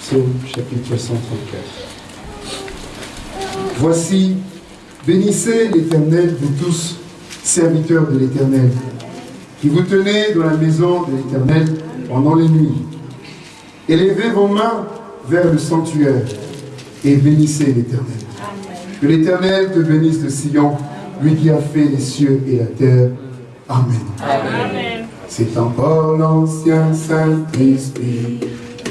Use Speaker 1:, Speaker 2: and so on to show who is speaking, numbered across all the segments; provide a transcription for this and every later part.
Speaker 1: Psaume chapitre 134. Voici, bénissez l'Éternel, vous tous, serviteurs de l'Éternel, qui vous tenez dans la maison de l'Éternel pendant les nuits. Élevez vos mains vers le sanctuaire et bénissez l'Éternel. Que l'Éternel te bénisse de Sion, lui qui a fait les cieux et la terre. Amen. C'est encore l'ancien Saint-Esprit.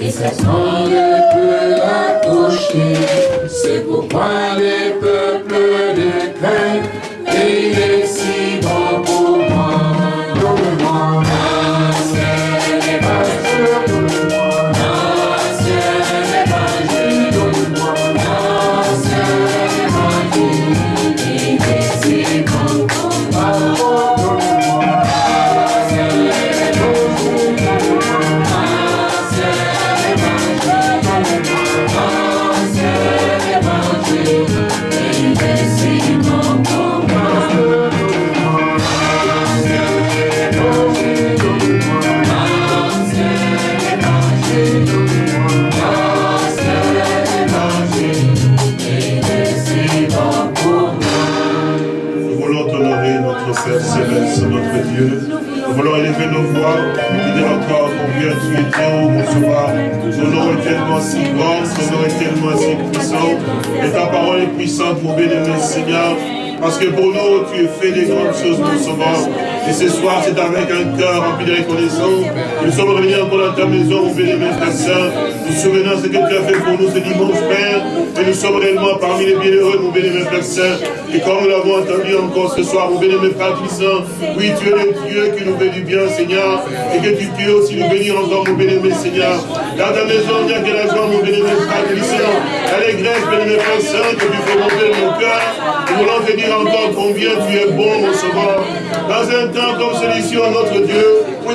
Speaker 2: Et sa sang ne peut la toucher. C'est pourquoi les peuples décrètent. Et il
Speaker 3: mon bien-aimé Seigneur. Parce que pour nous, tu as fait des grandes choses, mon sauveur. Et ce soir, c'est avec un cœur rempli de reconnaissance. Nous sommes revenus encore dans ta maison, mon bien-aimé Frère Saint. Nous souvenons ce que tu as fait pour nous ce dimanche, Père. Et nous sommes réellement parmi les bienheureux, mon Frère Saint. Et comme nous l'avons entendu encore ce soir, mon bien-aimé Frère Christ, oui, tu es le Dieu qui nous fait du bien, Seigneur. Et que tu peux aussi nous bénir encore, mon bien-aimé Seigneur. Dans ta maison, a que la joie, mon bien-aimé Frère Christ. L'allégresse, bien-aimé Frère Saint, que tu fais monter mon cœur. Nous voulons te dire encore combien tu es bon, mon sauveur. Dans un temps comme celui-ci, notre Dieu,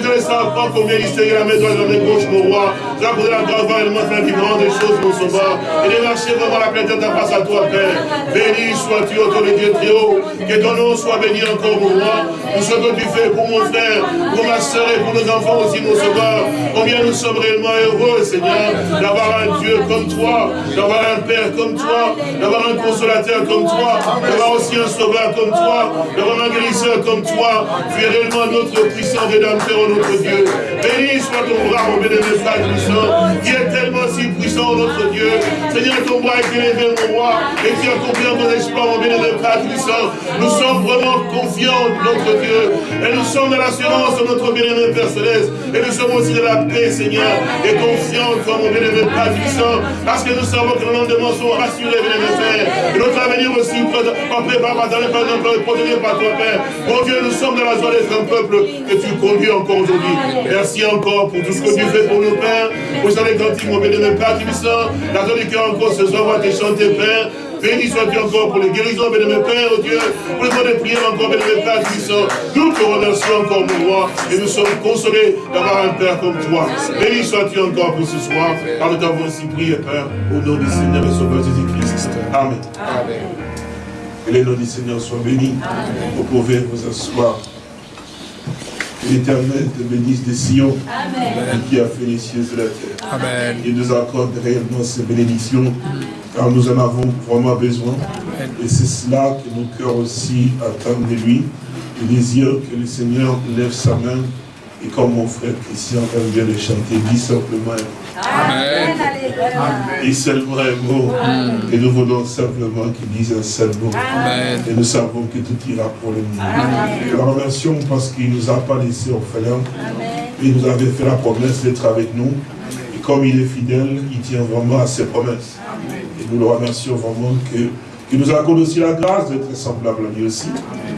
Speaker 3: vous ne savez pas combien il s'est la main droite la main gauche, mon roi. As posé la grâce vraiment faire des choses, mon sauveur. Et de marcher devant la plainte de ta face à toi, Père. Béni sois-tu, autour de Dieu très haut. Que ton nom soit béni encore, mon roi. Pour ce que tu fais pour mon frère, pour ma soeur et pour nos enfants aussi, mon sauveur. Combien nous sommes réellement heureux, Seigneur, d'avoir un Dieu comme toi, d'avoir un Père comme toi, d'avoir un consolateur comme toi, d'avoir aussi un sauveur comme toi, d'avoir un guérisseur comme toi. Tu es réellement notre puissant rédempteur, notre Dieu. Béni soit ton bras, mon bénémoine frère puissant, qui est tellement si puissant, notre Dieu. Seigneur, ton bras est élevé, mon roi, et as combien ton espoir, mon bénémoine frère puissant. Nous sommes vraiment confiants, notre Dieu, et nous sommes dans l'assurance de notre bénémoine Père Céleste, et nous sommes aussi dans la paix, Seigneur, et confiants, toi, mon bénémoine frère puissant, parce que nous savons que nos lendemains sont rassurés, bénémoine Père, et notre avenir aussi, préparé par ta par protégé par toi, Père. Mon Dieu, nous sommes dans la joie d'être un peuple que tu conduis encore aujourd'hui. Merci encore pour tout ce que tu fais pour nos pères. Pour ça, les grands mon bénémoine Père Tibissant, la joie du cœur encore ce soir, va te chanter, Père. Béni sois-tu encore pour les guérisons, bénémoine Père, oh Dieu, pour les mots de prière encore, bénémoine Père Tibissant. Nous te remercions encore, mon roi, et nous sommes consolés d'avoir un Père comme toi. Béni sois-tu encore pour ce soir, car nous t'avons ainsi prié, Père, au nom du Seigneur et Sauveur Jésus-Christ. Amen.
Speaker 2: Amen.
Speaker 3: Que les noms du Seigneur soient bénis. Vous pouvez vous asseoir. L'Éternel te bénisse de Sion,
Speaker 2: Amen.
Speaker 3: qui a fait les cieux et la terre.
Speaker 4: Amen.
Speaker 3: Il nous accorde réellement ces bénédictions, car nous en avons vraiment besoin. Et c'est cela que nos cœurs aussi attendent de lui. Le désir que le Seigneur lève sa main, et comme mon frère Christian vient de chanter, dit simplement
Speaker 4: Amen.
Speaker 3: et seulement un mot. Et nous voulons simplement qu'il dise un seul mot.
Speaker 4: Amen.
Speaker 3: Et nous savons que tout ira pour le mieux. Nous le remercions parce qu'il ne nous a pas laissés orphelins. Il nous avait fait la promesse d'être avec nous. Et comme il est fidèle, il tient vraiment à ses promesses. Et nous le remercions vraiment que, qu'il nous accorde aussi la grâce d'être semblable à lui aussi.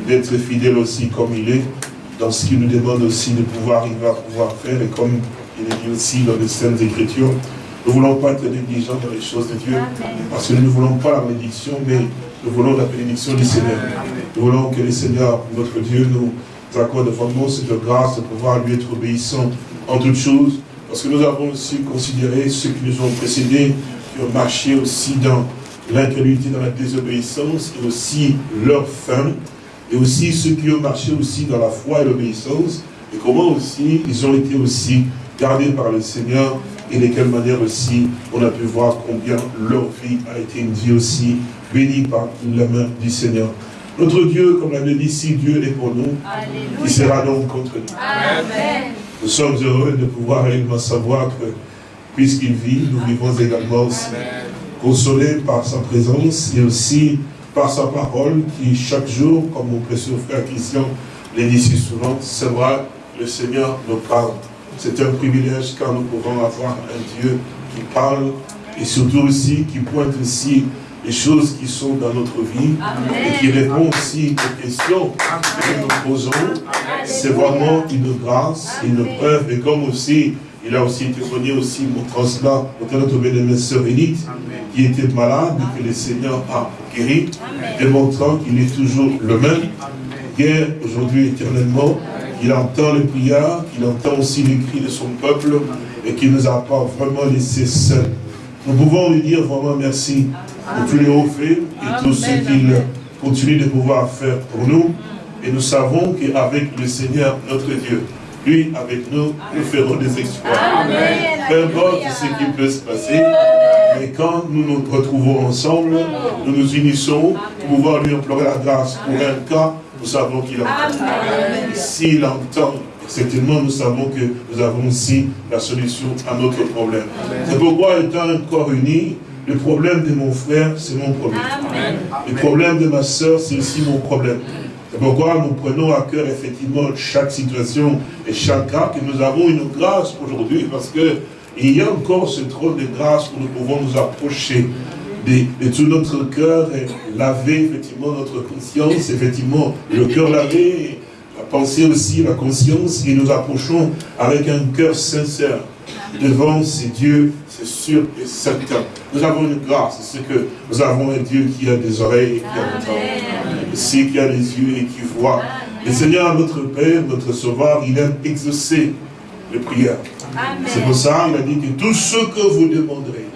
Speaker 3: D'être fidèle aussi comme il est. Dans ce qu'il nous demande aussi de pouvoir arriver à pouvoir faire. Et comme il est dit aussi dans les Saintes Écritures, nous ne voulons pas être négligents dans les choses de Dieu. Parce que nous ne voulons pas la bénédiction, mais nous voulons la bénédiction du Seigneur. Nous voulons que le Seigneur, notre Dieu, nous accorde vraiment cette grâce de pouvoir lui être obéissant en toutes choses. Parce que nous avons aussi considéré ceux qui nous ont précédés, qui ont marché aussi dans l'incrédulité, dans la désobéissance, et aussi leurs femmes, et aussi ceux qui ont marché aussi dans la foi et l'obéissance, et comment aussi ils ont été aussi gardés par le Seigneur, et de quelle manière aussi on a pu voir combien leur vie a été une vie aussi bénie par la main du Seigneur. Notre Dieu, comme l'a dit, si Dieu est pour nous, il sera donc contre nous.
Speaker 2: Amen.
Speaker 3: Nous sommes heureux de pouvoir réellement savoir que, puisqu'il vit, nous vivons également aussi consolés par sa présence et aussi par sa parole qui, chaque jour, comme mon précieux frère Christian l'a dit si souvent, c'est vrai, le Seigneur nous parle. C'est un privilège car nous pouvons avoir un Dieu qui parle et surtout aussi qui pointe aussi les choses qui sont dans notre vie et qui répond aussi aux questions que nous posons. C'est vraiment une grâce, une preuve. Et comme aussi il a aussi témoigné aussi montrant cela autant notre bien-aimée sœur Élite qui était malade et que le Seigneur a guéri, démontrant qu'il est toujours le même, hier, aujourd'hui, éternellement. Il entend les prières, qu'il entend aussi les cris de son peuple et qu'il ne nous a pas vraiment laissé seuls. Nous pouvons lui dire vraiment merci pour tous les hauts faits et tout ce qu'il continue de pouvoir faire pour nous. Et nous savons qu'avec le Seigneur, notre Dieu, lui, avec nous, nous ferons des exploits. Peu importe ce qui peut se passer, mais quand nous nous retrouvons ensemble, nous nous unissons pour pouvoir lui implorer la grâce pour un cas, nous savons qu'il entend. S'il entend, certainement nous savons que nous avons aussi la solution à notre problème. C'est pourquoi, étant encore unis, le problème de mon frère, c'est mon problème. Le problème de ma soeur, c'est aussi mon problème. C'est pourquoi nous prenons à cœur effectivement chaque situation et chaque cas, que nous avons une grâce aujourd'hui, parce que il y a encore ce trône de grâce où nous pouvons nous approcher de, de tout notre cœur et laver effectivement notre conscience, effectivement le cœur lavé, la pensée aussi, la conscience, et nous approchons avec un cœur sincère devant ces dieux, c'est sûr et certain. Nous avons une grâce, c'est que nous avons un Dieu qui a des oreilles et qui entend, aussi qui a des yeux et qui voit. Le Seigneur, notre Père, notre Sauveur, il aime exaucer les prières. C'est pour ça qu'il a dit que tout ce que vous demanderez,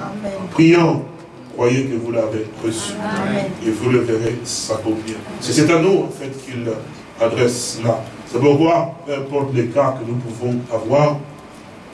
Speaker 3: en priant, croyez que vous l'avez reçu. Et vous le verrez s'accomplir. C'est à nous, en fait, qu'il adresse cela. C'est pourquoi, peu importe les cas que nous pouvons avoir,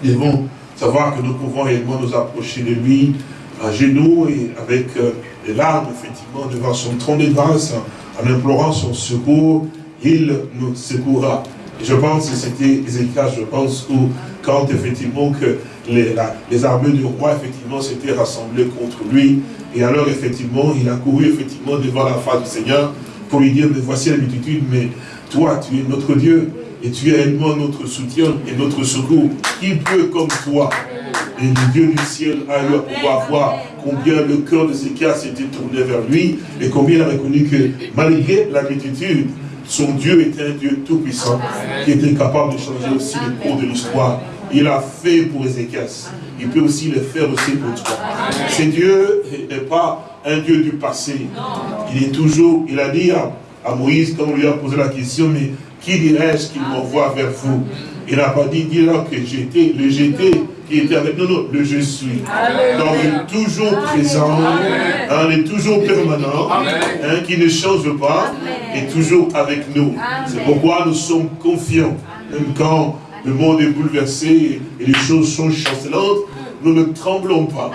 Speaker 3: nous devons savoir que nous pouvons réellement nous approcher de lui à genoux et avec euh, les larmes, effectivement, devant son trône de grâce, en implorant son secours, il nous secourra. Et je pense que c'était Ézéchias, je pense, où quand effectivement que les, armées du roi, effectivement, s'étaient rassemblées contre lui, et alors, effectivement, il a couru, effectivement, devant la face du Seigneur pour lui dire, mais voici la multitude, mais toi, tu es notre Dieu, et tu es réellement notre soutien et notre secours. Qui peut comme toi Et le Dieu du ciel a eu à pouvoir voir combien le cœur de Zéchias s'était tourné vers lui, et combien il a reconnu que malgré la multitude, son Dieu était un Dieu tout-puissant, qui était capable de changer aussi le cours de l'histoire. Il a fait pour Ézéchias. Il peut aussi le faire aussi pour toi. Ce Dieu n'est pas un Dieu du passé. Il est toujours, il a dit à, à Moïse, quand on lui a posé la question, mais qui dirais-je qu'il m'envoie vers vous? Il n'a pas dit, dis-leur que j'étais, le j'étais qui était avec nous, non, le je suis. Donc il est toujours présent, hein, il est toujours permanent, hein, qui ne change pas, et toujours avec nous. C'est pourquoi nous sommes confiants, même quand le monde est bouleversé et les choses sont chancelantes, nous ne tremblons pas.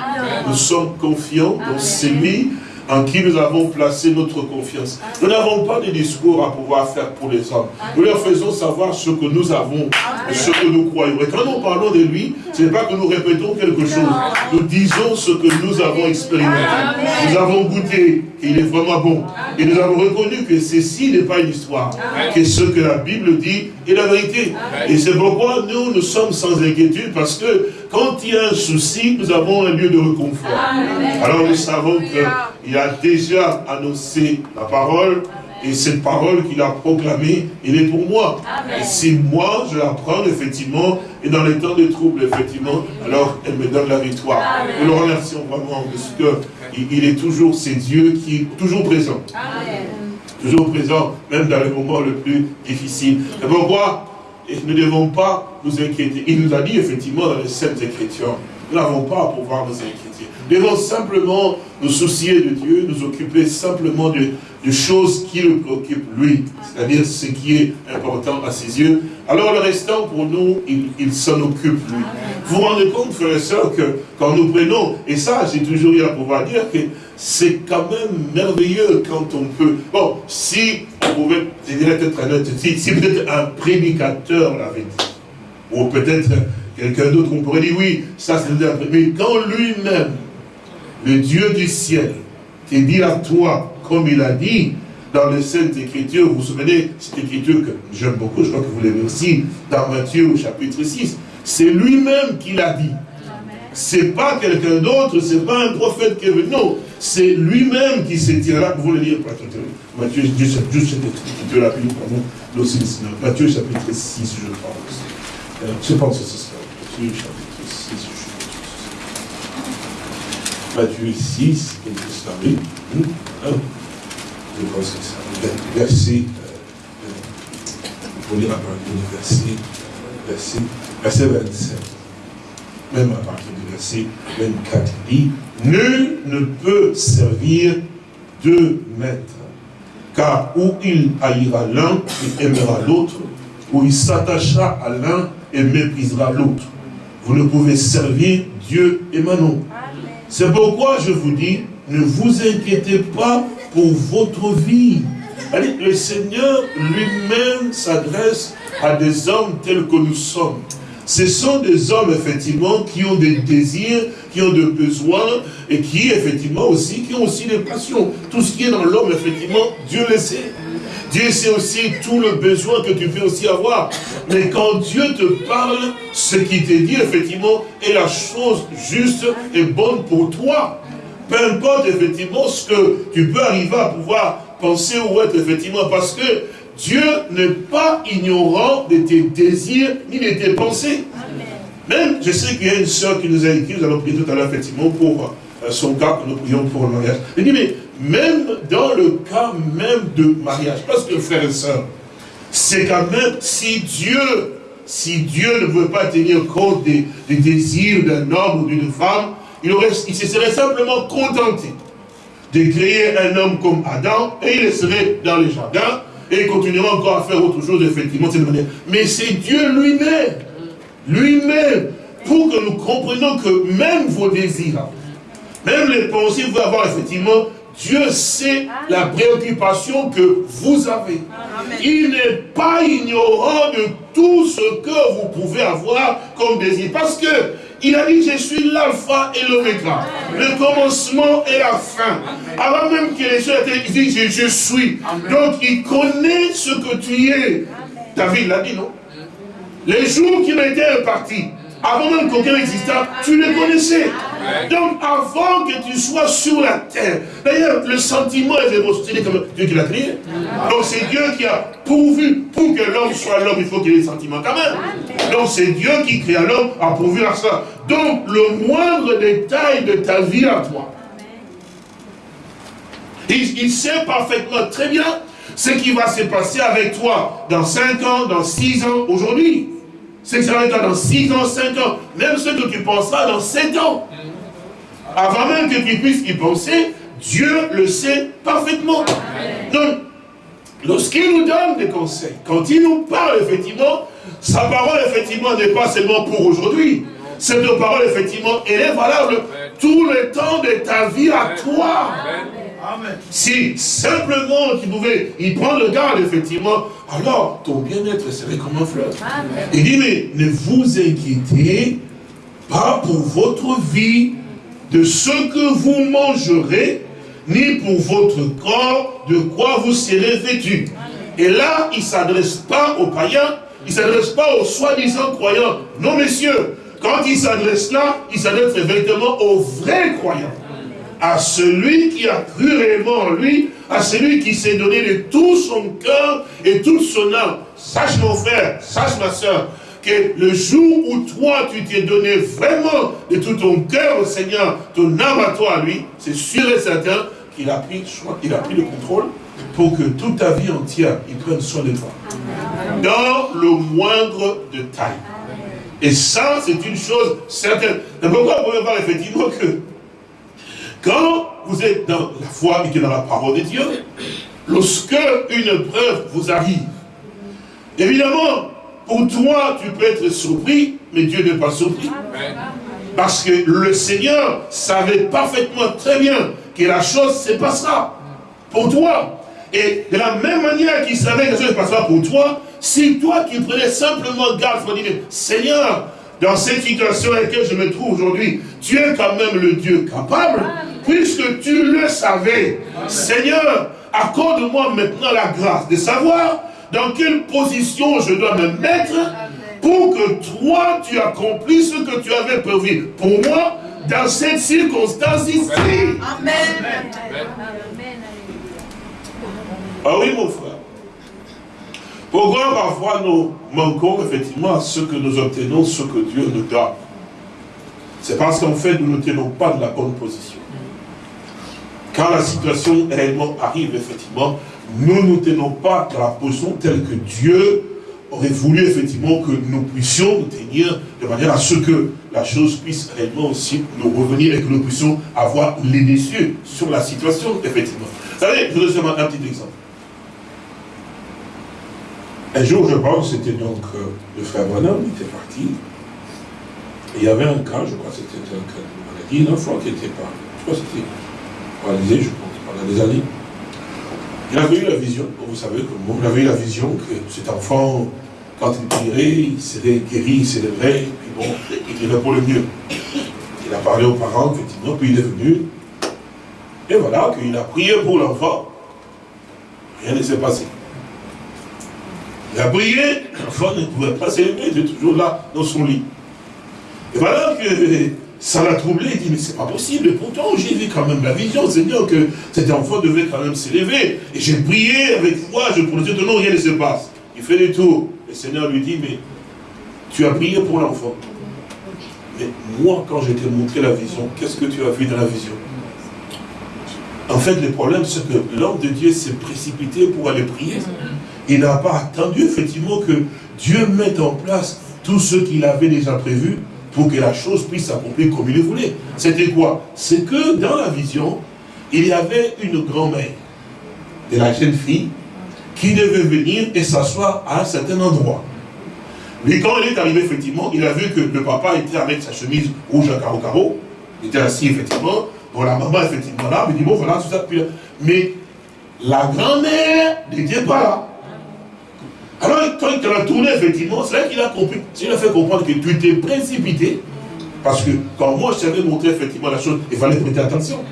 Speaker 3: Nous sommes confiants dans celui en qui nous avons placé notre confiance. Nous n'avons pas de discours à pouvoir faire pour les hommes. Nous leur faisons savoir ce que nous avons ce que nous croyons. Et quand nous parlons de lui, ce n'est pas que nous répétons quelque chose. Nous disons ce que nous avons expérimenté. Nous avons goûté qu'il est vraiment bon. Et nous avons reconnu que ceci n'est pas une histoire. Que ce que la Bible dit est la vérité. Et c'est pourquoi nous, nous sommes sans inquiétude parce que quand il y a un souci, nous avons un lieu de réconfort. Alors nous savons qu'il a déjà annoncé la parole et cette parole qu'il a proclamée, elle est pour moi. Et si moi, je la prends, effectivement, et dans les temps de trouble, effectivement, alors elle me donne la victoire. Nous le remercions vraiment, parce que il- il est toujours, c'est Dieu qui est toujours présent. Toujours présent, même dans les moments les plus difficiles. C'est pourquoi? Et nous ne devons pas nous inquiéter. Il nous a dit effectivement dans les Saintes Écritures, nous n'avons pas à pouvoir nous inquiéter. Devons simplement nous soucier de Dieu, nous occuper simplement de, choses qui le préoccupent lui, c'est-à-dire ce qui est important à ses yeux. Alors le restant pour nous, il, s'en occupe lui. Vous vous rendez compte, frères et sœurs, que quand nous prenons, et ça j'ai toujours eu à pouvoir dire que c'est quand même merveilleux quand on peut... Bon, si on pouvait, je dirais peut-être un si, si peut-être un prédicateur l'avait dit, ou peut-être quelqu'un d'autre, on pourrait dire oui, ça c'est un Mais quand lui-même, le Dieu du ciel, te dit à toi, comme il a dit dans les Saintes Écritures, vous vous souvenez, cette écriture que j'aime beaucoup, je crois que vous l'avez aussi, dans Matthieu au chapitre 6, c'est lui-même qui l'a dit. C'est pas quelqu'un d'autre, c'est pas un prophète qui est venu, non, c'est lui-même qui s'est tiré là, vous le lire, Matthieu, juste cette écriture-là, prenons Matthieu chapitre 6, je pense. Euh, je pense que c'est ça, 6, je Matthieu 6, quelque. Je pense que ça. Verset, verset, verset, verset 27. Même à partir du verset 24, il dit, Nul ne peut servir deux maîtres, car où il haïra l'un et aimera l'autre, ou il s'attachera à l'un et méprisera l'autre. Vous ne pouvez servir Dieu et Manon. C'est pourquoi je vous dis, ne vous inquiétez pas pour votre vie. Le Seigneur lui-même s'adresse à des hommes tels que nous sommes. Ce sont des hommes, effectivement, qui ont des désirs, qui ont des besoins, et qui, effectivement, aussi, qui ont aussi des passions. Tout ce qui est dans l'homme, effectivement, Dieu le sait. Dieu sait aussi tout le besoin que tu peux aussi avoir. Mais quand Dieu te parle, ce qu'il te dit, effectivement, est la chose juste et bonne pour toi. Peu importe, effectivement, ce que tu peux arriver à pouvoir penser ou être, effectivement, parce que Dieu n'est pas ignorant de tes désirs ni de tes pensées. Même, je sais qu'il y a une soeur qui nous a écrit, nous allons prier tout à l'heure, effectivement, pour euh, son cas, que nous prions pour le mariage. Même dans le cas même de mariage, parce que frères et sœurs, c'est quand même, si Dieu, si Dieu ne veut pas tenir compte des, désirs d'un homme ou d'une femme, il, se serait simplement contenté de créer un homme comme Adam, et il serait dans les jardins, et il continuera encore à faire autre chose, effectivement, de cette manière. Mais c'est Dieu lui-même, lui-même, pour que nous comprenions que même vos désirs, même les pensées, vous avoir effectivement Dieu sait la préoccupation que vous avez. Il n'est pas ignorant de tout ce que vous pouvez avoir comme désir. Parce que il a dit, je suis l'alpha et l'oméga, le commencement et la fin. Avant même que les choses étaient, il dit, je, suis. Donc, il connaît ce que tu es. David l'a dit, non? Les jours qui m'étaient impartis, avant même qu'aucun existant, tu les connaissais. Donc avant que tu sois sur la terre, d'ailleurs le sentiment et l'émotion, c'est comme Dieu qui l'a créé. Donc c'est Dieu qui a pourvu, pour que l'homme soit l'homme, il faut qu'il ait des sentiments quand même. Donc c'est Dieu qui crée l'homme, a pourvu à ça. Donc le moindre détail de ta vie à toi, il, il sait parfaitement très bien ce qui va se passer avec toi dans 5 ans, dans 6 ans, aujourd'hui. Ce qui sera dans 6 ans, 5 ans, même ce que tu penseras dans 7 ans. Avant même que tu puisses y penser, Dieu le sait parfaitement. Donc, lorsqu'il nous donne des conseils, quand il nous parle, effectivement, sa parole, effectivement, n'est pas seulement pour aujourd'hui. Cette parole, effectivement, elle est valable tout le temps de ta vie à toi. Si simplement tu pouvais y prendre garde, effectivement, alors ton bien-être serait comme un fleuve. Il dit, mais ne vous inquiétez pas pour votre vie de ce que vous mangerez, ni pour votre corps de quoi vous serez vêtus. Et là, il ne s'adresse pas aux païens, il ne s'adresse pas aux soi-disant croyants. Non, messieurs, quand il s'adresse là, il s'adresse véritablement aux vrais croyants à celui qui a cru réellement en lui, à celui qui s'est donné de tout son cœur et toute son âme. Sache mon frère, sache ma soeur, que le jour où toi tu t'es donné vraiment de tout ton cœur au Seigneur, ton âme à toi à lui, c'est sûr et certain qu'il a pris, a pris le contrôle pour que toute ta vie entière, il prenne soin de toi. Dans le moindre détail. Et ça, c'est une chose certaine. pourquoi vous pouvez voir effectivement que quand vous êtes dans la foi et que dans la parole de Dieu, lorsque une preuve vous arrive, évidemment, pour toi, tu peux être surpris, mais Dieu n'est pas surpris. Parce que le Seigneur savait parfaitement très bien que la chose se passera pour toi. Et de la même manière qu'il savait que ça se passera pour toi, si toi qui prenais simplement garde pour dire, Seigneur, dans cette situation dans laquelle je me trouve aujourd'hui, tu es quand même le Dieu capable, puisque tu le savais. Seigneur, accorde-moi maintenant la grâce de savoir dans quelle position je dois me mettre pour que toi, tu accomplisses ce que tu avais prévu pour moi dans cette circonstance ici? Amen. Ah oui, mon frère. Pourquoi parfois nous manquons effectivement à ce que nous obtenons, ce que Dieu nous donne C'est parce qu'en fait, nous ne tenons pas de la bonne position. Quand la situation réellement arrive, effectivement, nous ne tenons pas dans la position telle que Dieu aurait voulu effectivement que nous puissions nous tenir de manière à ce que la chose puisse réellement aussi nous revenir et que nous puissions avoir les déçus sur la situation, effectivement. Vous savez, je vous donne un petit exemple. Un jour, je pense, c'était donc euh, le frère Branham, il était parti. Et il y avait un cas, je crois que c'était un cas de maladie, un enfant qui n'était pas, je crois que c'était paralysé, je pense, pendant des années. Il avait eu la vision, vous savez, comme il avait eu la vision que cet enfant, quand il prierait, il serait guéri, il s'élèverait, puis bon, il irait pour le mieux. Il a parlé aux parents, effectivement, puis il est venu. Et voilà, qu'il a prié pour l'enfant. Rien ne s'est passé. Il a prié, l'enfant ne pouvait pas s'élever, il était toujours là, dans son lit. Et voilà que ça l'a troublé, il dit, mais c'est pas possible, pourtant j'ai vu quand même la vision, Seigneur, que cet enfant devait quand même s'élever. Et j'ai prié avec foi, je prononçais ton nom, rien ne se passe. Il fait des tours. Le Seigneur lui dit, mais tu as prié pour l'enfant. Mais moi, quand je t'ai montré la vision, qu'est-ce que tu as vu dans la vision? En fait, le problème, c'est que l'homme de Dieu s'est précipité pour aller prier. Il n'a pas attendu, effectivement, que Dieu mette en place tout ce qu'il avait déjà prévu pour que la chose puisse s'accomplir comme il le voulait. C'était quoi? C'est que dans la vision, il y avait une grand-mère de la jeune fille qui devait venir et s'asseoir à un certain endroit. Mais quand il est arrivé, effectivement, il a vu que le papa était avec sa chemise rouge à carreau-carreau. Il était assis, effectivement. Bon, la maman, effectivement, là. Il dit, bon, voilà, tout ça. Mais la grand-mère n'était pas là. Alors, quand il a tourné, effectivement, c'est là qu'il a compris. Il a fait comprendre que tu t'es précipité. Parce que quand moi, je t'avais montré effectivement la chose, il fallait prêter attention.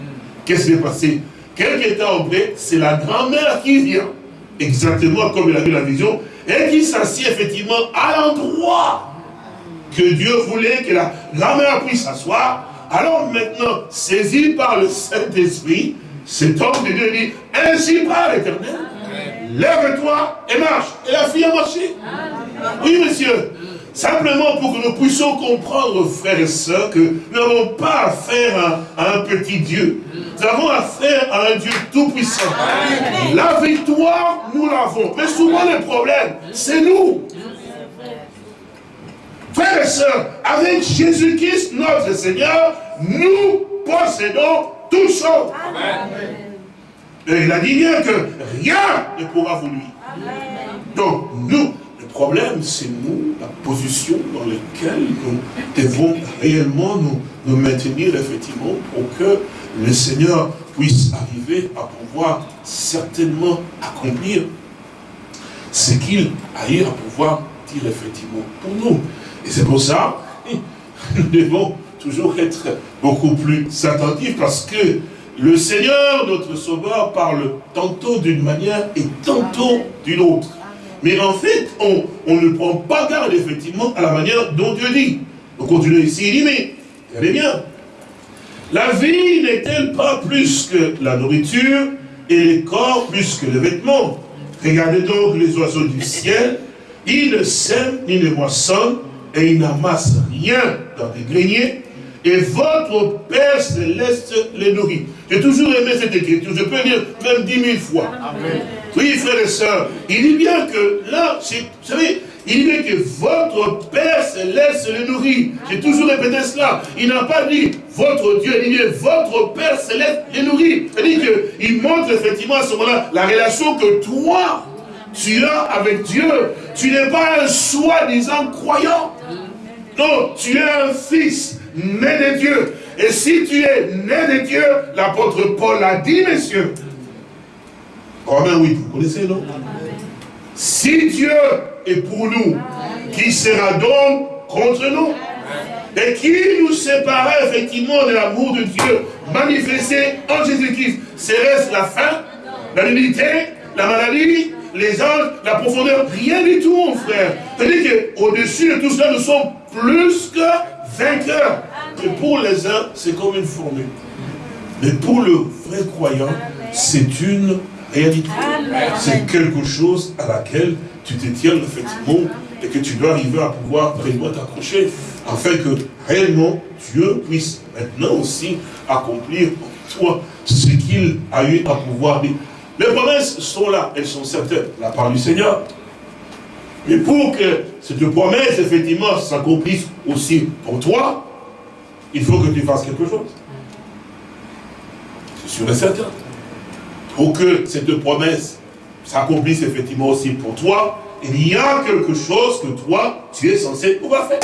Speaker 3: Qu'est-ce qui s'est passé? Quelques temps après, c'est la grand-mère qui vient exactement comme il a vu la vision, et qui s'assied effectivement à l'endroit que Dieu voulait que la grand-mère puisse s'asseoir. Alors maintenant, saisi par le Saint-Esprit, cet homme de Dieu dit, ainsi par l'éternel, lève-toi et marche. Et la fille a marché. Oui, monsieur. Simplement pour que nous puissions comprendre, frères et sœurs, que nous n'avons pas affaire à, un petit Dieu. Nous avons affaire à un Dieu tout-puissant. La victoire, nous l'avons. Mais souvent le problème, c'est nous. Frères et sœurs, avec Jésus-Christ, notre Seigneur, nous possédons tout ça. Et il a dit bien que rien ne pourra vous lui. Donc, nous, problème, c'est nous, la position dans laquelle nous devons réellement nous, nous maintenir, effectivement, pour que le Seigneur puisse arriver à pouvoir certainement accomplir ce qu'il a eu à pouvoir dire effectivement pour nous. Et c'est pour ça, nous devons toujours être beaucoup plus attentifs parce que le Seigneur, notre Sauveur, parle tantôt d'une manière et tantôt d'une autre. Mais en fait, on, ne prend pas garde, effectivement, à la manière dont Dieu dit. On continue ici, il dit, mais, regardez bien, la vie n'est-elle pas plus que la nourriture et les corps plus que les vêtements? Regardez donc les oiseaux du ciel, ils ne sèment ni ne moissonnent et ils n'amassent rien dans des greniers, et votre Père Céleste les nourrit. J'ai toujours aimé cette écriture, je peux dire même dix mille fois. Oui, frères et sœurs, il dit bien que là, vous savez, il dit que votre Père Céleste les nourrit. J'ai toujours répété cela. Il n'a pas dit votre Dieu, il dit votre Père Céleste les nourrit. C'est-à-dire qu'il montre effectivement à ce moment-là la relation que toi, tu as avec Dieu. Tu n'es pas un soi-disant croyant. Non, tu es un fils né de Dieu. Et si tu es né de Dieu, l'apôtre Paul l'a dit, messieurs. Romain 8, vous connaissez, non? Si Dieu est pour nous, qui sera donc contre nous? Et qui nous séparera effectivement de l'amour de Dieu manifesté en Jésus-Christ? Serait-ce la faim, la nudité, la maladie, les anges, la profondeur? Rien du tout, mon frère. C'est-à-dire qu'au-dessus de tout cela, nous sommes plus que vainqueurs. Et pour les uns, c'est comme une formule. Mais pour le vrai croyant, c'est une réalité. C'est quelque chose à laquelle tu te tiens effectivement et que tu dois arriver à pouvoir vraiment t'accrocher afin que réellement Dieu puisse maintenant aussi accomplir en toi ce qu'il a eu à pouvoir dire. Les promesses sont là, elles sont certaines, la part du Seigneur. Mais pour que cette promesse, effectivement, s'accomplisse aussi pour toi, il faut que tu fasses quelque chose. C'est sûr et certain. Pour que cette promesse s'accomplisse effectivement aussi pour toi, il y a quelque chose que toi, tu es censé pouvoir faire.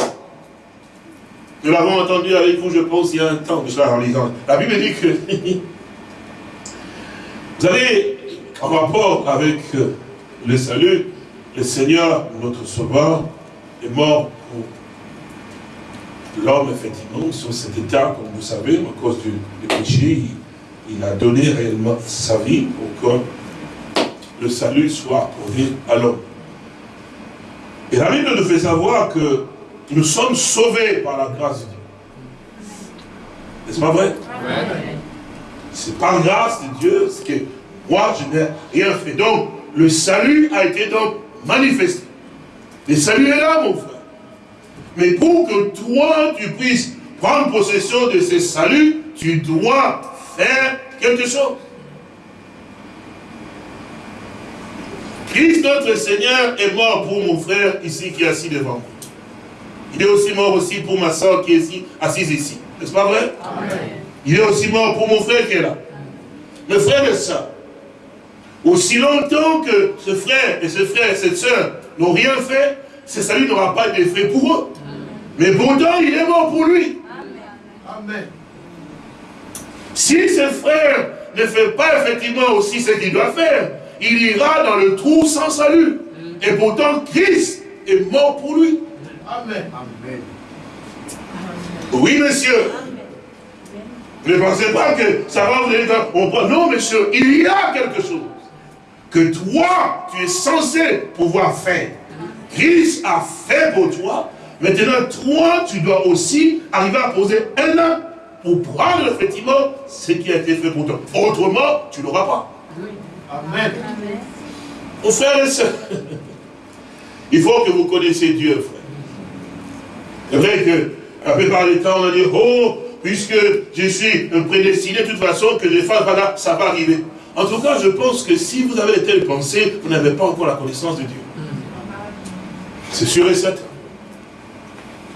Speaker 3: Nous l'avons entendu avec vous, je pense, il y a un temps, je en lisant. La Bible dit que, vous savez, en rapport avec euh, le salut, le Seigneur, notre Sauveur, est mort pour l'homme, effectivement, sur cet état, comme vous savez, à cause du, péché, il, a donné réellement sa vie pour que le salut soit accordé à l'homme. Et la Bible nous fait savoir que nous sommes sauvés par la grâce de Dieu. N'est-ce pas vrai? C'est par grâce de Dieu ce que moi je n'ai rien fait. Donc, le salut a été donc manifesté. Le salut est là, mon frère. Mais pour que toi, tu puisses prendre possession de ce salut, tu dois faire quelque chose. Christ, notre Seigneur, est mort pour mon frère ici qui est assis devant moi. Il est aussi mort aussi pour ma soeur qui est ici, assise ici. N'est-ce pas vrai? Il est aussi mort pour mon frère qui est là. Mes frères et sœurs, aussi longtemps que ce frère et ce frère et cette soeur n'ont rien fait, ce salut n'aura pas d'effet pour eux. Mais pourtant, il est mort pour lui. Amen. Si ce frère ne fait pas effectivement aussi ce qu'il doit faire, il ira dans le trou sans salut. Et pourtant, Christ est mort pour lui. Amen. Oui, monsieur. Ne pensez pas que ça va vous aider. Non, monsieur, il y a quelque chose que toi, tu es censé pouvoir faire. Christ a fait pour toi. Maintenant, toi, tu dois aussi arriver à poser un an pour prendre effectivement ce qui a été fait pour toi. Autrement, tu n'auras pas. Amen. Mon frère et soeur, il faut que vous connaissiez Dieu, frère. C'est vrai que la plupart du temps, on a dit, oh, puisque je suis prédestiné de toute façon que je fasse, voilà, ça va arriver. En tout cas, je pense que si vous avez telle pensée, vous n'avez pas encore la connaissance de Dieu. C'est sûr et certain.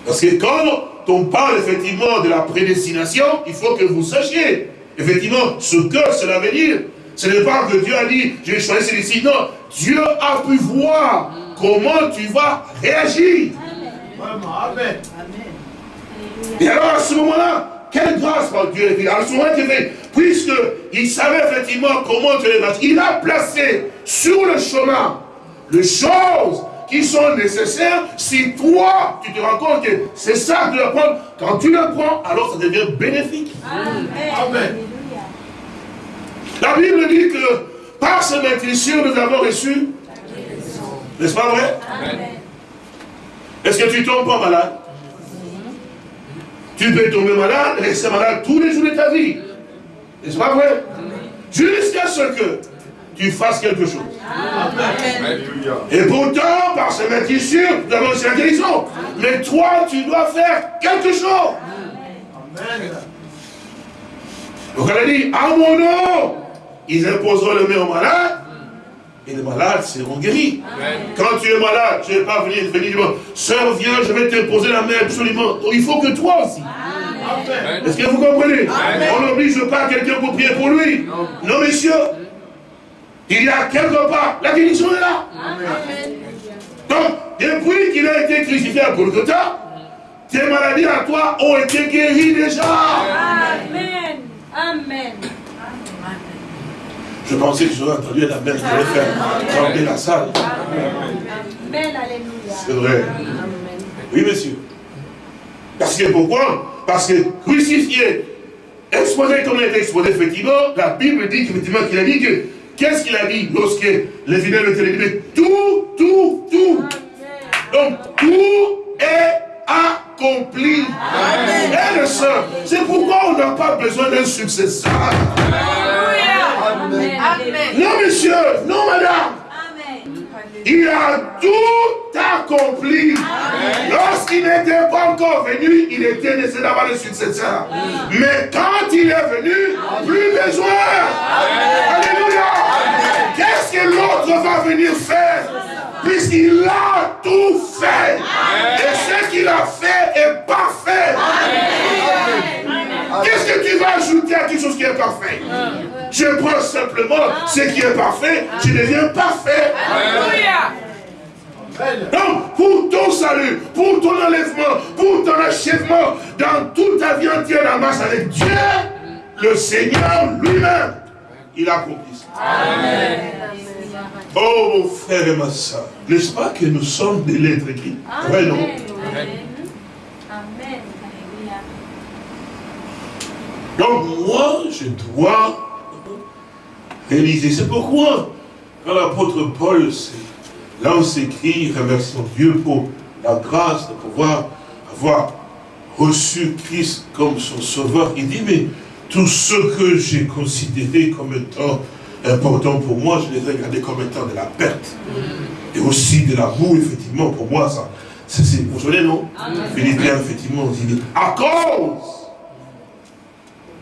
Speaker 3: Parce que quand on parle effectivement de la prédestination, il faut que vous sachiez effectivement ce que cela veut dire. Ce n'est pas que Dieu a dit, j'ai choisi celui-ci. Non, Dieu a pu voir comment tu vas réagir. Amen. Et alors à ce moment-là, quelle grâce par Dieu À ce moment-là, puisqu'il savait effectivement comment tu les il a placé sur le chemin les choses qui sont nécessaires si toi, tu te rends compte que c'est ça que tu dois prendre. Quand tu le prends, alors ça devient bénéfique. Amen. La Bible dit que par ce maîtrisure, nous avons reçu. N'est-ce pas vrai? Est-ce que tu tombes pas malade? Tu peux tomber malade, rester malade tous les jours de ta vie. N'est-ce pas vrai? Jusqu'à ce que tu fasses quelque chose. Et pourtant, par ce maîtrisure, nous avons la guérison. Mais toi, tu dois faire quelque chose. Donc elle a dit, à mon nom, ils imposeront le main aux malades, et les malades seront guéris. Quand tu es malade, tu n'es pas venu, venir dire, sœur, viens, je vais t'imposer la main absolument. il faut que toi aussi. Est-ce que vous comprenez? On n'oblige pas quelqu'un pour prier pour lui. Non, messieurs. Il y a quelque part, la guérison est là. Donc, depuis qu'il a été crucifié à Golgotha, tes maladies à toi ont été guéries déjà.
Speaker 4: Amen. Amen.
Speaker 3: Je pensais que j'aurais entendu la qui allait faire trembler la salle. C'est vrai. Oui, monsieur. Parce que pourquoi? Parce que crucifié, exposé comme il été exposé, effectivement, la Bible dit qu'effectivement qu'il a dit que, qu'est-ce qu'il a dit lorsque les fidèles étaient libérés Tout, tout, tout. Donc, tout est accompli. Amen. Et le c'est pourquoi on n'a pas besoin d'un successeur.
Speaker 4: Amen.
Speaker 3: Non, monsieur, non, madame. Il a tout accompli. Lorsqu'il n'était pas encore venu, il était nécessaire d'avoir le successeur. Mais quand il est venu, plus besoin. Alléluia. Qu'est-ce que l'autre va venir faire? Puisqu'il a tout fait. Et ce qu'il a fait est parfait. Qu'est-ce que tu vas ajouter à quelque chose qui est parfait? Je prends simplement ce qui est parfait, je deviens parfait. Donc, pour ton salut, pour ton enlèvement, pour ton achèvement, dans toute ta vie entière en marche avec Dieu, le Seigneur lui-même, il a accompli ça. Amen. Oh mon frère et ma soeur, n'est-ce pas que nous sommes des lettres écrites? Ouais, non?
Speaker 4: Amen.
Speaker 3: Donc moi, je dois réaliser. C'est pourquoi, quand l'apôtre Paul lance écrit, remercions Dieu pour la grâce de pouvoir avoir reçu Christ comme son sauveur, il dit, mais tout ce que j'ai considéré comme étant important pour moi, je les ai regardés comme étant de la perte. Et aussi de la boue, effectivement, pour moi, ça, c'est, vous vous souvenez, non Philippiens, effectivement, il dit, à cause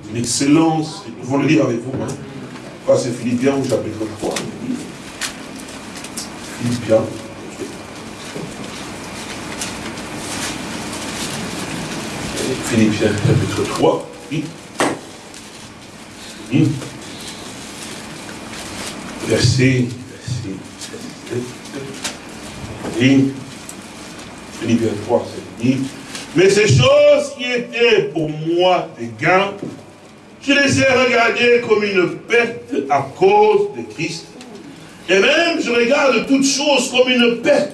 Speaker 3: d'une excellence, nous pouvons le lire avec vous, hein. Enfin, c'est Philippiens au chapitre 3, Philippiens. Philippiens chapitre 3, oui. oui. Verset, oui. Philippiens 3, c'est dit. Mais ces choses qui étaient pour moi des gains, je les ai regardées comme une perte à cause de Christ. Et même, je regarde toutes choses comme une perte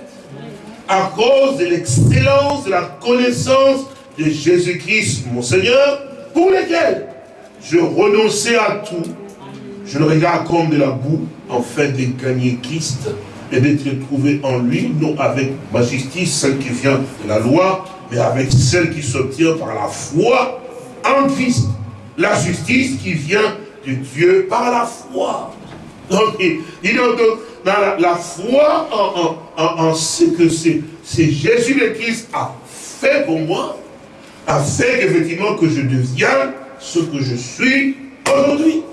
Speaker 3: à cause de l'excellence de la connaissance de Jésus-Christ, mon Seigneur, pour lesquels je renonçais à tout. Je le regarde comme de la boue, fait de gagner Christ et d'être trouvé en lui, non avec ma justice, celle qui vient de la loi, mais avec celle qui s'obtient par la foi en Christ. La justice qui vient de Dieu par la foi. Donc, la, foi en, en, en, ce que c'est Jésus le Christ a fait pour moi, a fait effectivement que je devienne ce que je suis aujourd'hui.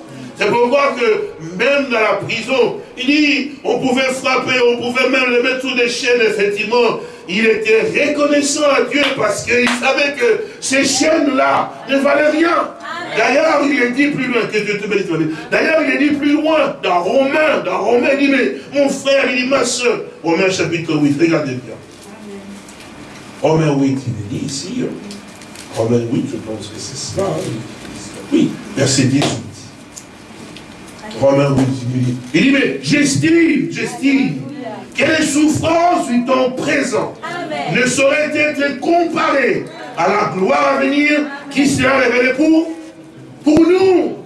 Speaker 3: C'est pourquoi que même dans la prison, il dit, on pouvait frapper, on pouvait même le mettre sous des chaînes, effectivement. Il était reconnaissant à Dieu parce qu'il savait que ces chaînes-là ne valaient rien. D'ailleurs, il est dit plus loin, que Dieu te bénisse. D'ailleurs, il est dit plus loin, dans Romains, dans Romains, il dit, mais mon frère, il dit, ma soeur, Romains chapitre 8, regardez bien. Romains 8, il est dit ici, Romains 8, je pense que c'est cela. Oui, verset 18. 8, il dit, il dit, mais j'estime, j'estime que les souffrances du temps présent ne sauraient être comparées à la gloire à venir qui sera révélée pour pour nous.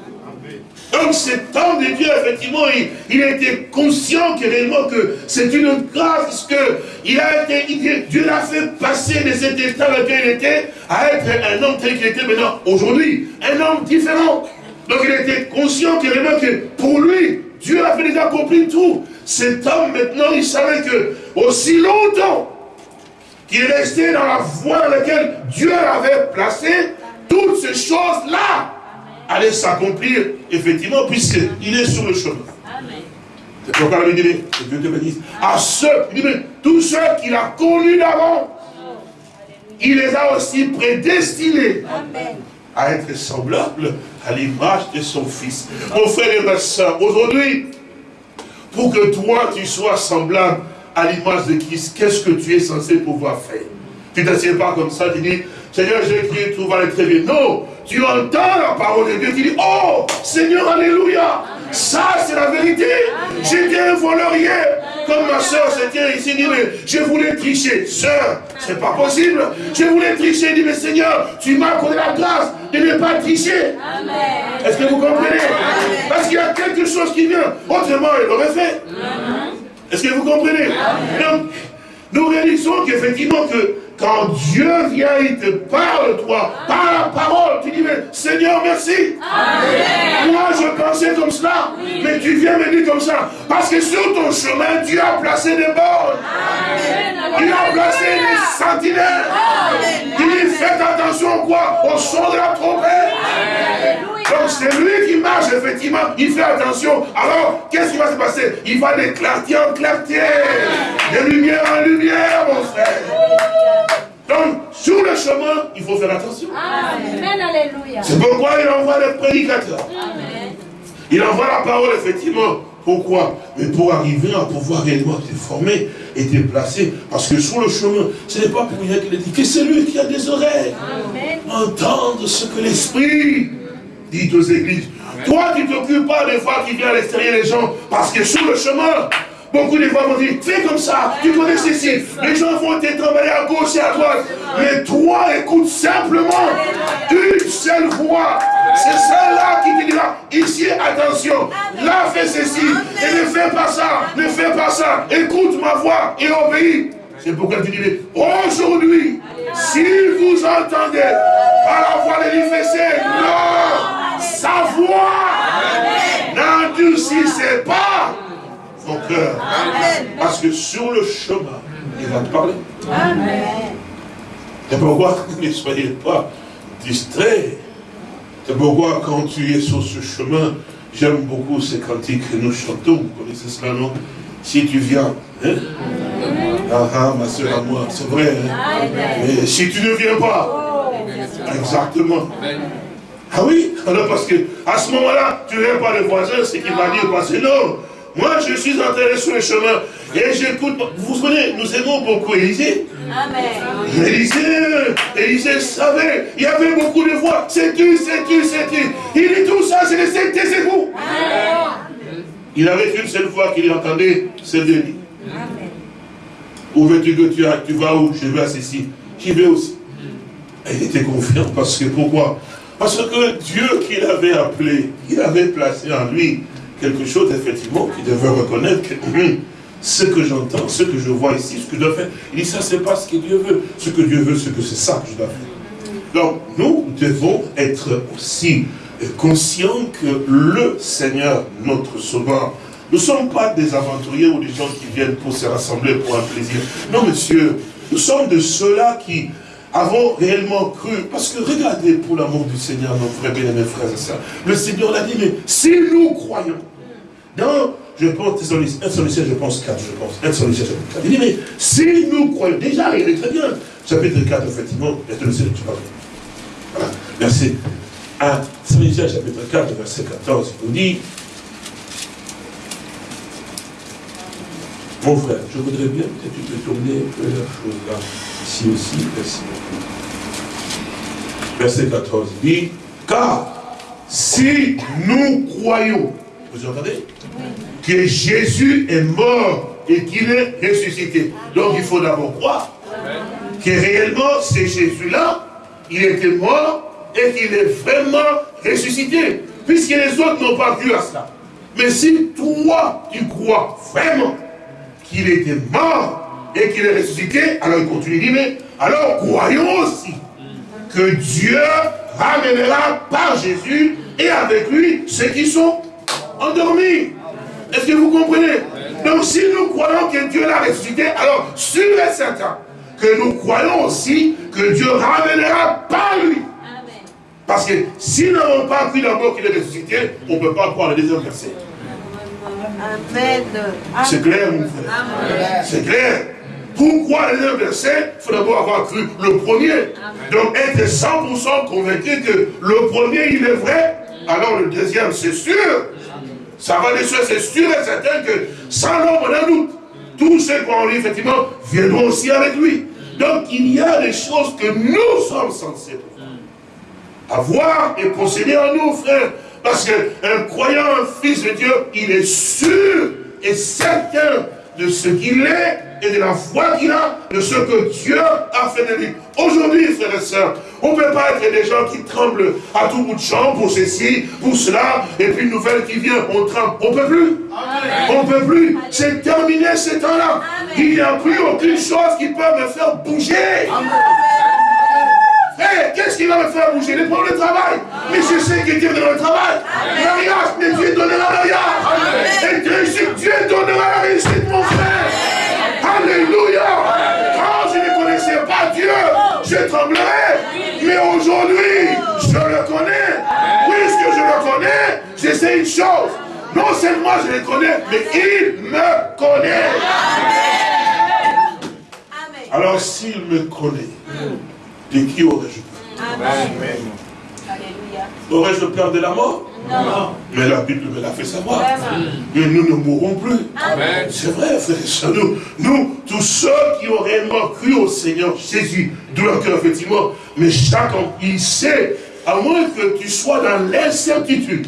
Speaker 3: Donc cet homme de Dieu, effectivement, il, il était conscient que réellement que c'est une grâce, parce que il a été, Dieu l'a fait passer de cet état dans lequel il était à être un homme tel qu'il était maintenant aujourd'hui, un homme différent. Donc il était conscient que réellement que pour lui, Dieu avait déjà accompli tout. Cet homme maintenant, il savait que aussi longtemps qu'il restait dans la voie dans laquelle Dieu l'avait placé, toutes ces choses-là allaient s'accomplir, effectivement, puisqu'il est sur le chemin. C'est pourquoi il dit, que Dieu te bénisse. À ceux, il dit, tous ceux qu'il a connus d'avant, il les a aussi prédestinés à être semblables à l'image de son Fils. Mon frère et ma soeur, aujourd'hui, pour que toi, tu sois semblable à l'image de Christ, qu'est-ce que tu es censé pouvoir faire? Tu ne t'assieds pas comme ça, tu dis, Seigneur, j'ai crié, tout va aller très bien. Non, tu entends la parole de Dieu, tu dis, oh, Seigneur, Alléluia. Ça, c'est la vérité. J'étais un voleur hier. Comme ma soeur se tient ici, dit, mais je voulais tricher. Sœur, c'est pas possible. Je voulais tricher, dit, mais Seigneur, tu m'as accordé la grâce de ne pas tricher. Est-ce que vous comprenez? Parce qu'il y a quelque chose qui vient. Autrement, il l'aurait fait. Est-ce que vous comprenez? Donc, nous réalisons qu'effectivement que quand Dieu vient, il te parle, toi, par la parole, tu dis, mais Seigneur, merci. Moi, je pensais comme cela, mais tu viens me dire comme ça. Parce que sur ton chemin, Dieu a placé des bornes. Il a placé des sentinelles. Il dit, faites attention quoi Au son de la trompette. Donc c'est lui qui marche, effectivement, il fait attention. Alors, qu'est-ce qui va se passer? Il va de clarté en clarté, de lumière en lumière, mon frère. Donc, sur le chemin, il faut faire attention.
Speaker 4: Amen, alléluia.
Speaker 3: C'est pourquoi il envoie les prédicateurs. Il envoie la parole, effectivement. Pourquoi? Mais pour arriver à pouvoir réellement te former et te placer. Parce que sur le chemin, ce n'est pas pour rien qu'il a dit que c'est lui qui a des oreilles. Entendre ce que l'Esprit dit aux églises. Toi, tu ne t'occupes pas des fois qui vient à l'extérieur des gens. Parce que sur le chemin, Beaucoup de fois vont dire, fais comme ça, tu connais ceci. Les gens vont te travailler à gauche et à droite. Mais toi, écoute simplement une seule voix. C'est celle-là qui te dira, ici, attention, là, fais ceci, et ne fais pas ça, ne fais pas ça. Écoute ma voix et obéis. C'est pourquoi tu dis, aujourd'hui, si vous entendez par la voix de l'IFC, non, sa voix n'endurcissez pas ton cœur. Parce que sur le chemin, il va te parler. Amen. C'est pourquoi ne soyez pas distraits. C'est pourquoi quand tu es sur ce chemin, j'aime beaucoup ces cantiques que nous chantons. Vous connaissez cela, non? Si tu viens, hein? ah, ah, ma soeur à moi, c'est vrai. Hein? Mais si tu ne viens pas, exactement. Ah oui, alors parce que à ce moment-là, tu n'aimes pas le voisin, c'est qu'il va dire, parce que non, moi, je suis entré sur le chemin et j'écoute. Vous vous souvenez, nous aimons beaucoup Élisée. Amen. Élisée, Élisée savait, il y avait beaucoup de voix. C'est tu, c'est tu, c'est tu. Il dit tout ça, c'est les c'est vous. Il avait qu'une seule fois qu'il entendait, c'est de lui. Où veux-tu que tu, tu vas où? Je vais à ceci. J'y vais aussi. Et il était confiant parce que pourquoi? Parce que Dieu qu'il avait appelé, il avait placé en lui quelque chose, effectivement, qui devait reconnaître que hum, ce que j'entends, ce que je vois ici, ce que je dois faire, il dit ça, c'est pas ce que Dieu veut. Ce que Dieu veut, c'est que c'est ça que je dois faire. Donc, nous devons être aussi conscients que le Seigneur, notre Sauveur, ne sommes pas des aventuriers ou des gens qui viennent pour se rassembler pour un plaisir. Non, monsieur, nous sommes de ceux-là qui avons réellement cru. Parce que regardez, pour l'amour du Seigneur, nos frères bien mes frères et sœurs, le Seigneur l'a dit, mais si nous croyons, dans, je pense, un sollicitaire, je pense 4, je pense, un sollicitaire, chapitre 4. Il dit, mais si nous croyons, déjà, il est très bien. Chapitre 4, effectivement, un sollicitaire, tu parles. Voilà, verset 1, sollicitaire, chapitre 4, verset 14, il nous dit, mon frère, je voudrais bien que tu peux tourner un la chose là, ici aussi, merci beaucoup. Verset 14 dit, car si nous croyons, vous entendez? Que Jésus est mort et qu'il est ressuscité. Donc il faut d'abord croire que réellement c'est Jésus-là, il était mort et qu'il est vraiment ressuscité. Puisque les autres n'ont pas cru à cela. Mais si toi, tu crois vraiment qu'il était mort et qu'il est ressuscité, alors il continue, il dit, mais alors croyons aussi que Dieu ramènera par Jésus et avec lui ceux qui sont endormis. Est-ce que vous comprenez? Donc si nous croyons que Dieu l'a ressuscité, alors sûr et certain que nous croyons aussi que Dieu ramènera par lui. Parce que si nous n'avons pas cru d'abord qu'il est ressuscité, on ne peut pas croire le deuxième verset.
Speaker 5: Amen.
Speaker 3: C'est clair, mon frère C'est clair. Pourquoi le deuxième verset Il faut d'abord avoir cru le premier. Donc être 100% convaincu que le premier, il est vrai, alors le deuxième, c'est sûr. Ça va les c'est sûr et certain que sans l'ombre d'un doute, tous ceux qui ont lui, effectivement, viendront aussi avec lui. Donc il y a des choses que nous sommes censés avoir et posséder en nous, frère. Parce qu'un croyant, un fils de Dieu, il est sûr et certain de ce qu'il est et de la foi qu'il a, de ce que Dieu a fait de lui. Aujourd'hui, frères et sœurs, on ne peut pas être des gens qui tremblent à tout bout de champ pour ceci, pour cela, et puis une nouvelle qui vient, on tremble. On ne peut plus. On ne peut plus. C'est terminé ce temps-là. Il n'y a plus aucune chose qui peut me faire bouger. Hey, qu'est-ce qui va me faire bouger? Les problèmes de travail. Mais je sais que Dieu donnera le travail. Mariage, mais Dieu donnera le mariage. Et réussite, Dieu donnera la réussite, mon frère. Alléluia. Quand je ne connaissais pas Dieu, je tremblerais. Mais aujourd'hui, je le connais. Puisque je le connais, je sais une chose. Non seulement je le connais, mais il me connaît. Alors s'il me connaît, de qui aurais-je peur Amen. Aurais-je peur de la mort non. Mais la Bible me l'a fait savoir. Mais nous ne mourrons plus. C'est vrai, frère Nous, nous, tous ceux qui ont réellement cru au Seigneur Jésus, de leur cœur, effectivement, mais chacun, il sait, à moins que tu sois dans l'incertitude.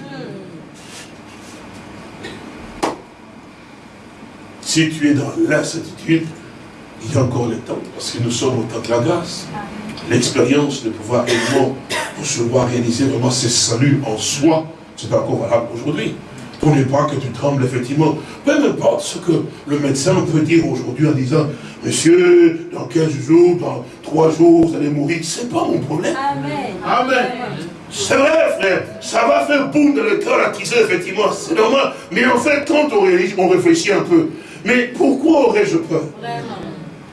Speaker 3: Si tu es dans l'incertitude, il y a encore le temps, parce que nous sommes au temps de la grâce l'expérience de pouvoir également recevoir, réaliser vraiment ce salut en soi, c'est encore valable aujourd'hui. Pour ne pas que tu trembles effectivement. Peu importe ce que le médecin peut dire aujourd'hui en disant, monsieur, dans 15 jours, dans 3 jours, vous allez mourir, c'est pas mon problème. Amen. Amen. C'est vrai, frère, ça va faire boum dans le cœur attisé, effectivement, c'est normal. Mais en fait, quand on, on réfléchit un peu, mais pourquoi aurais-je peur? Vraiment.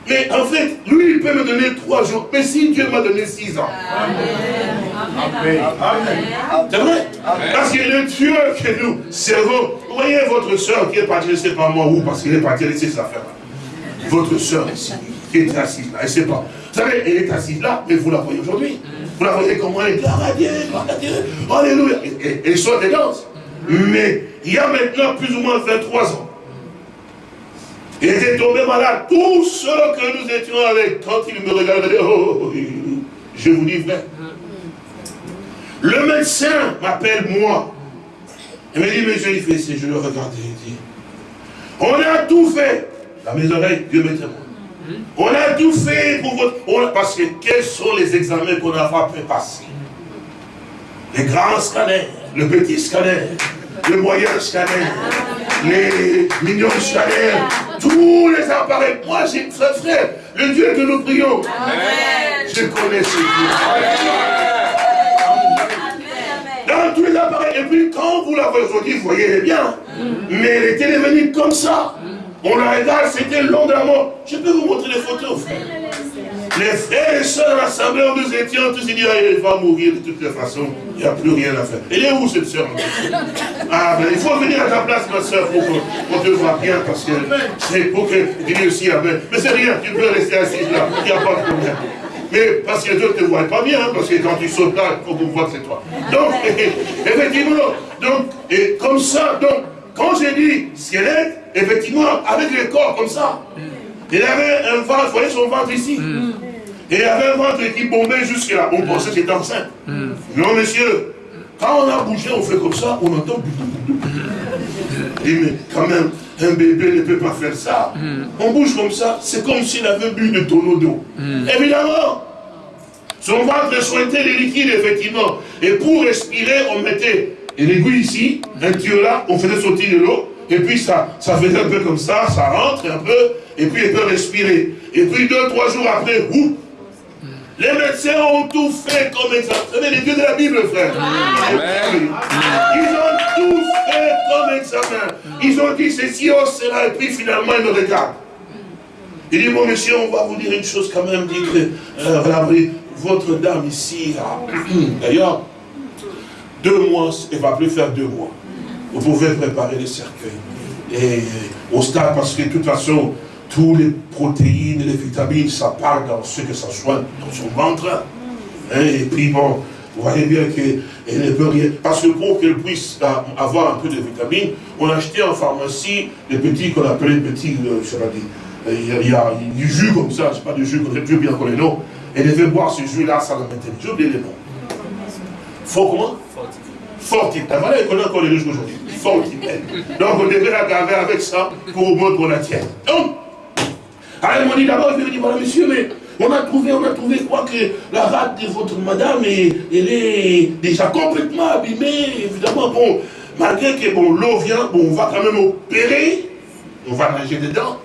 Speaker 3: Mais en fait, lui, il peut me donner trois jours. Mais si Dieu m'a donné six ans. Amen. C'est vrai? Parce que le Dieu que nous servons, vous voyez votre soeur qui est partie, je ne sais pas moi où, parce qu'elle est partie laisser ses affaires là. Votre soeur ici, qui est assise là, elle ne sait pas. Vous savez, elle est assise là, mais vous la voyez aujourd'hui. Vous la voyez comment elle est, gloire à Dieu, gloire à Dieu, alléluia. Elle sort des danses. Mais il y a maintenant plus ou moins 23 ans, il était tombé malade. Tous ceux que nous étions avec, quand il me regardait, oh, je vous dis vrai. Le médecin m'appelle moi. Il me dit, monsieur, il fait je le regardais, il dit, on a tout fait. Dans mes oreilles, Dieu me témoigne. On a tout fait pour votre... parce que quels sont les examens qu'on a fait passer? Les grands scanners, le petit scanner, le moyen scanner, les millions de scanners, tous les appareils. Moi, j'ai frère, frère, le Dieu que nous prions. Je connais ce Dieu. Dans tous les appareils. Et puis, quand vous la voyez aujourd'hui, vous voyez bien. Mais elle était comme ça. On la regarde, c'était long de la mort. Je peux vous montrer les photos, frère. Les frères et soeurs de l'assemblée où nous étions, tous ils disent, ah, elle va mourir de toutes les façons, il n'y a plus rien à faire. Elle est où cette soeur Ah ben il faut venir à ta place, ma soeur, pour qu'on te voit bien, parce que c'est pour que tu aussi Amen. Mais c'est rien, tu peux rester assise là, il n'y a pas de problème. Mais parce que Dieu ne te voit pas bien, hein, parce que quand tu sautes là, il faut qu'on voit que c'est toi. Donc, effectivement, donc, et comme ça, donc, quand j'ai dit squelette, effectivement, avec le corps comme ça, il avait un ventre, vous voyez son ventre ici mm. Et il avait un ventre qui bombait jusque là. On pensait qu'il était enceinte. Mm. Non, monsieur, quand on a bougé, on fait comme ça, on entend. Et mais quand même, un bébé ne peut pas faire ça. Mm. On bouge comme ça, c'est comme s'il avait bu de tonneau d'eau. Évidemment, son ventre sointait les liquides, effectivement. Et pour respirer, on mettait l'aiguille ici, un tuyau là, on faisait sortir de l'eau. Et puis ça, ça faisait un peu comme ça, ça rentre un peu, et puis il peut respirer. Et puis deux, trois jours après, ouh, les médecins ont tout fait comme examen. Vous savez, les dieux de la Bible, frère. Ils ont tout fait comme examen. Ils ont dit ceci, oh cela, et puis finalement, ils me regardent. Il dit, bon monsieur, on va vous dire une chose quand même, dit que, euh, votre dame ici, d'ailleurs, deux mois, il ne va plus faire deux mois. Vous pouvez préparer les cercueils. Et au stade, parce que de toute façon, tous les protéines, les vitamines, ça part dans ce que ça soit dans son ventre. Hein, et puis bon, vous voyez bien qu'elle ne peut rien. Parce que pour qu'elle puisse avoir un peu de vitamines, on a acheté en pharmacie des petits qu'on appelait petits, euh, je sais pas euh, il y, a, du jus comme ça, je sais pas du jus, qu'on plus bien qu'on les noms. Elle devait boire ce jus-là, ça la mettait. J'ai oublié les. Fort comment? Ah, voilà, il connaît encore les jus aujourd'hui. Fortipène. Donc on devait la garder avec ça pour au moins qu'on la tienne. Donc, elle m'a dit d'abord, je lui ai dit, voilà monsieur, mais on a trouvé, on a trouvé quoi que la rate de votre madame, elle est déjà complètement abîmée, évidemment, bon, malgré que bon, l'eau vient, bon, on va quand même opérer, on va nager dedans,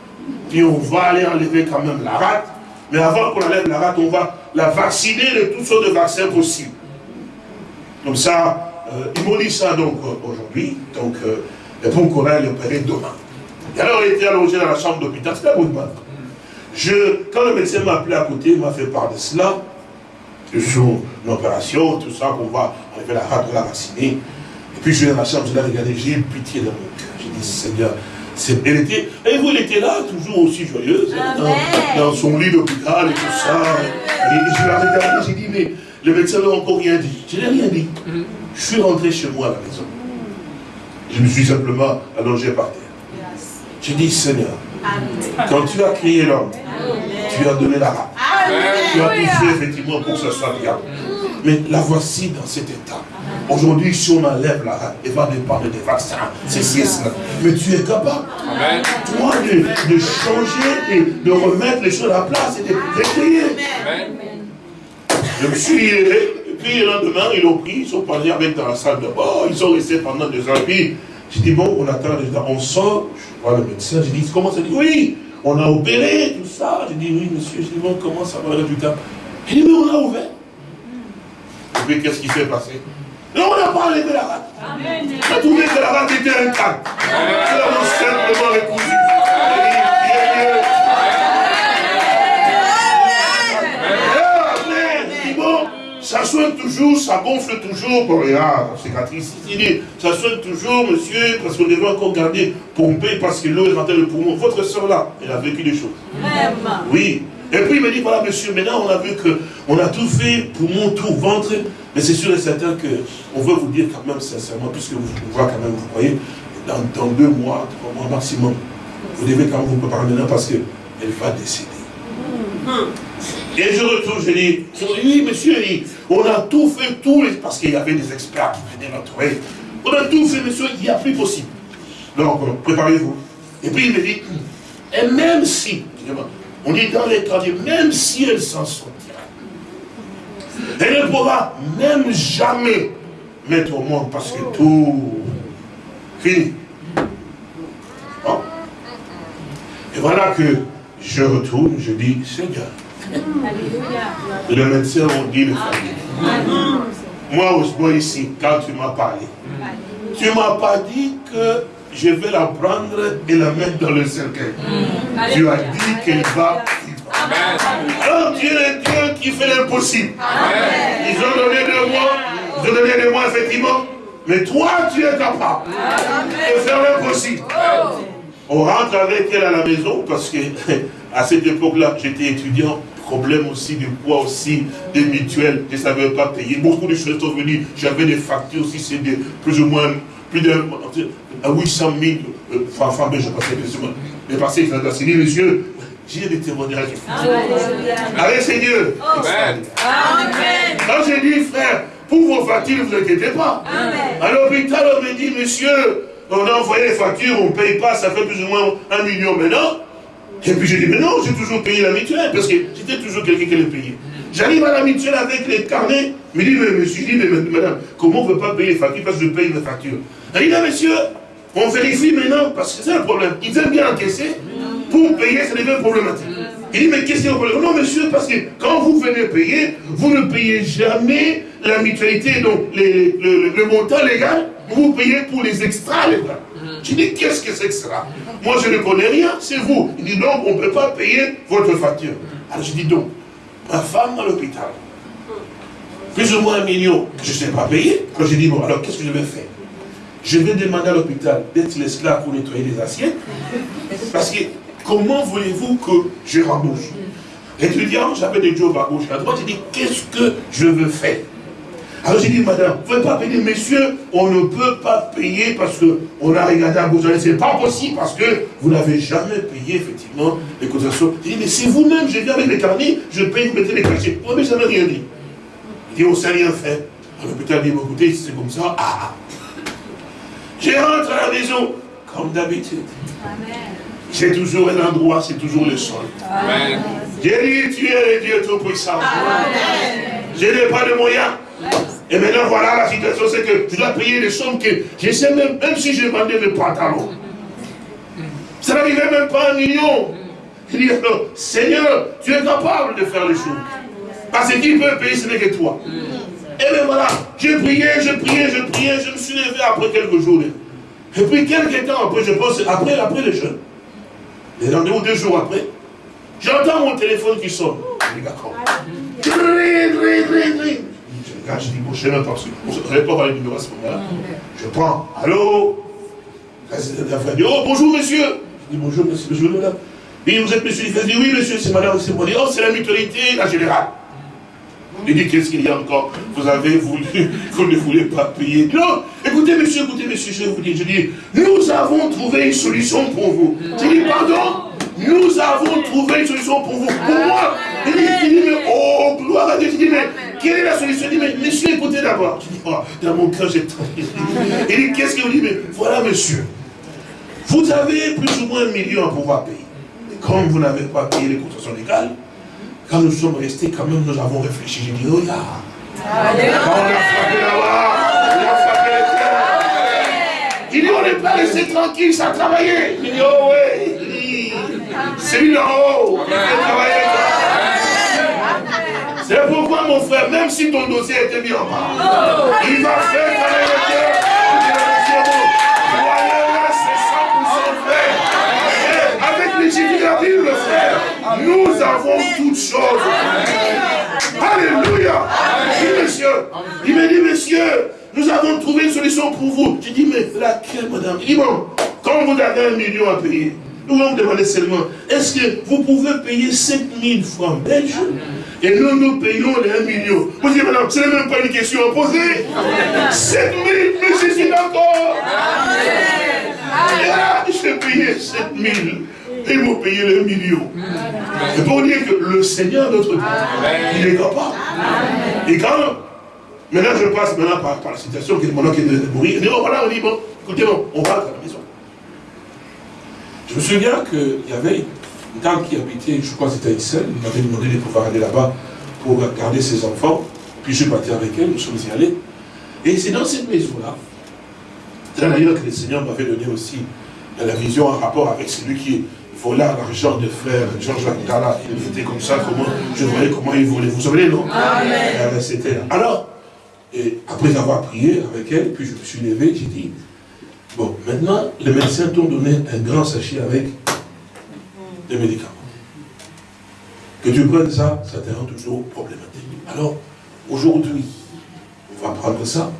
Speaker 3: puis on va aller enlever quand même la rate, mais avant qu'on enlève la rate, on va la vacciner de toutes sortes de vaccins possibles. Comme ça, ils m'ont dit ça donc euh, aujourd'hui, donc euh, pour qu'on aille opérer demain. Et alors, il était allongé dans la chambre d'hôpital, c'était à je, quand le médecin m'a appelé à côté, il m'a fait part de cela, de son opération, tout ça, qu'on va enlever la rate, la vacciner. Et puis je vais dans la chambre, je l'ai regardé, j'ai eu pitié dans mon cœur. J'ai dit, Seigneur, elle était, et vous, elle était là, toujours aussi joyeuse, hein, dans, son lit d'hôpital et tout ça? Et, je l'ai regardé, j'ai dit, mais le médecin n'a encore rien dit. Je n'ai rien dit. Mm-hmm. Je suis rentré chez moi à la maison. Je me suis simplement allongé par terre. J'ai dit, Seigneur, quand tu as créé l'homme, tu as donné la rate. Tu as tout fait effectivement pour que ce soit bien. Mais la voici dans cet état. Aujourd'hui, si on enlève la rate, elle va dépendre des vaccins, c'est cela. Mais tu es capable, toi, de, changer, et de remettre les choses à la place et de créer. Je me suis levé, et puis le lendemain, ils l'ont pris, ils sont partis avec dans la salle de bord, ils sont restés pendant deux ans. Puis, j'ai dit, bon, on attend, on sort, je vois le médecin, j'ai dit, comment ça dit? Oui, on a opéré, tout ça. J'ai dit, oui, monsieur, j'ai dit, bon, comment ça va le résultat? Il dit, mais on a ouvert. Et puis, qu'est-ce qui s'est passé? Non, on n'a pas enlevé la rate. On a trouvé que la rate était un cadre. On l'a simplement recousu. Ça soigne toujours, ça gonfle toujours. Bon, regarde, cicatrice, ça soigne toujours, monsieur, parce qu'on devait encore garder pomper parce que l'eau est rentrée le poumon. Votre soeur là, elle a vécu des choses. Vraiment. Oui. Et puis il me dit, voilà monsieur, maintenant on a vu qu'on a tout fait, poumon, tout, ventre, mais c'est sûr et certain qu'on veut vous dire quand même sincèrement, puisque vous, voyez quand même, vous voyez, dans, deux mois, trois mois maximum, vous devez quand même vous préparer maintenant parce qu'elle va décéder. Et je retourne, je dis, oui, monsieur, on a tout fait, tout, parce qu'il y avait des experts qui venaient trouver. On a tout fait, monsieur, il n'y a plus possible. Donc, euh, préparez-vous. Et puis il me dit, et même si, on dit dans les cas, même si elle s'en sortira, elle ne pourra même jamais mettre au monde parce que tout fini. Et voilà que je retourne, je dis, Seigneur, le médecin on dit le famille. Moi, aussi, ici, quand tu m'as parlé, tu ne m'as pas dit que je vais la prendre et la mettre dans le cercueil. Tu as dit qu'elle va alors Dieu est Dieu qui fait l'impossible. Ils ont donné de moi, ils ont donné de moi effectivement, mais toi tu es capable de faire l'impossible. On rentre avec elle à la maison parce que à cette époque-là, j'étais étudiant, problème aussi du poids aussi, des mutuelles, je ne savais pas payer. Beaucoup de choses sont venues, j'avais des factures aussi, c'est de plus ou moins, plus de 800 000 euh, francs, enfin, je passais plus ou moins. Mais parce que j'ai dit, monsieur, j'ai des témoignages. Allez, Seigneur. Amen. Quand j'ai dit, frère, pour vos factures, ne vous inquiétez pas. À l'hôpital, on me dit, monsieur, on a envoyé les factures, on ne paye pas, ça fait plus ou moins un million maintenant. Et puis j'ai dit, mais non, j'ai toujours payé la mutuelle, parce que j'étais toujours quelqu'un qui allait payer. J'arrive à la mutuelle avec les carnets, il me dit, mais monsieur, dit, mais madame, comment on ne peut pas payer les factures? Parce que je paye mes factures Elle dit, non monsieur, on vérifie maintenant, parce que c'est un problème. Ils aiment bien encaisser, pour payer, ça devient problématique. Il dit, mais qu'est-ce qu'il problème? Non monsieur, parce que quand vous venez payer, vous ne payez jamais la mutualité, donc le, montant légal, vous payez pour les extras légaux. Je dis, qu'est-ce que c'est que cela? Moi, je ne connais rien, c'est vous. Il dit, donc, on ne peut pas payer votre facture. Alors, je dis, donc, ma femme à l'hôpital, plus ou moins un million je ne sais pas payer. Alors j'ai dit, bon, alors qu'est-ce que je vais faire? Je vais demander à l'hôpital d'être l'esclave pour nettoyer les assiettes. Parce que comment voulez-vous que je rembourse Étudiant, j'avais des jobs à gauche et à droite. J'ai dit, qu'est-ce que je veux faire? Alors j'ai dit, madame, vous ne pouvez pas payer, messieurs, on ne peut pas payer parce qu'on a regardé à gauche. Ce n'est pas possible parce que vous n'avez jamais payé, effectivement, les cotisations. J'ai dit, mais c'est vous-même, j'ai viens avec les carnets, je paye, vous mettez les cachets. Vous n'avez jamais rien dit. Il dit, on ne sait rien faire. Alors l'hôpital dit, écoutez, c'est comme ça, ah, ah. Je rentre à la maison, comme d'habitude. J'ai toujours un endroit, c'est toujours le sol. J'ai dit, tu es le Dieu Tout-Puissant. Je n'ai pas de moyens. Et maintenant, voilà la situation, c'est que je dois payer des sommes que je sais même, même si j'ai vendu le pantalon. Ça n'arrivait même pas un million. Je dis, Seigneur, tu es capable de faire les choses. Parce qu'il peut payer, ce n'est que toi. Et bien voilà, j'ai prié, j'ai prié, j'ai prié, je me suis levé après quelques jours. Et puis quelques temps après, je pense, après, après le jeûne, les rendez-vous deux jours après, j'entends mon téléphone qui sonne. Je dis, d'accord. Je dis, bon, je même pas, on ne savait pas les numéros à ce moment-là. Je prends, allô? Oh, bonjour monsieur. Je dis, bonjour monsieur, bonjour madame. Et vous êtes monsieur, il dit, oui monsieur, c'est madame, c'est moi. Oh, c'est la mutualité, la générale. Il dit, qu'est-ce qu'il y a encore? Vous avez voulu, vous ne voulez pas payer. Non, écoutez monsieur, écoutez monsieur, je vais vous dire, je dis, nous avons trouvé une solution pour vous. Je dis, pardon? Nous avons trouvé une solution pour vous. Pour moi, il dit, mais oh, gloire à Dieu. Je dis, mais quelle est la solution? Il dit, mais monsieur, écoutez d'abord. Je dis, oh, dans mon cœur, j'ai Il dit, qu'est-ce que vous dites? Mais voilà, monsieur. Vous avez plus ou moins un million à pouvoir payer. Mais comme vous n'avez pas payé les cotisations légales, quand nous sommes restés, quand même, nous avons réfléchi. J'ai dit, oh là. Quand on a frappé là-bas, on a frappé terres. Il dit, on n'est pas resté tranquille, ça a travaillé. Il dit, oh ouais. C'est lui en haut qui fait travailler. C'est pourquoi, mon frère, même si ton dossier était mis en bas, il va faire travailler le cœur. Croyez-le, c'est 100% fait. avec les le frère, nous avons toutes choses. Alléluia. Oui, monsieur. Il me dit, monsieur, nous avons trouvé une solution pour vous. Je dis, mais laquelle, madame Il dit, bon, quand vous avez un million à payer, nous allons demander seulement, est-ce que vous pouvez payer 5000 francs belges et nous, nous payons les 1 million. Vous dites, madame, ce n'est même pas une question à poser. 7000, mais je suis d'accord. Et là, je vais payer 7000. Et ils vont payer le million. C'est pour dire que le Seigneur, notre Dieu, il est capable. Et quand, maintenant je passe maintenant par, la situation qui est maintenant qui est de mourir, et voilà, on dit, bon, écoutez, bon, on va à la maison. Je me souviens qu'il y avait une dame qui habitait, je crois que c'était à Issel, il m'avait demandé de pouvoir aller là-bas pour garder ses enfants. Puis je suis parti avec elle, nous sommes y allés. Et c'est dans cette maison-là, c'est d'ailleurs que le Seigneur m'avait donné aussi la vision en rapport avec celui qui vola l'argent de frère Jean-Jacques Dalla. Il était comme ça, comment, je voyais comment il volait. Vous souvenez, non? Amen. Euh, c'était Alors, et après avoir prié avec elle, puis je me suis levé, j'ai dit, Bon, maintenant, les médecins t'ont donné un grand sachet avec des médicaments. Que tu prennes ça, ça te rend toujours problématique. Alors, aujourd'hui, on va prendre ça,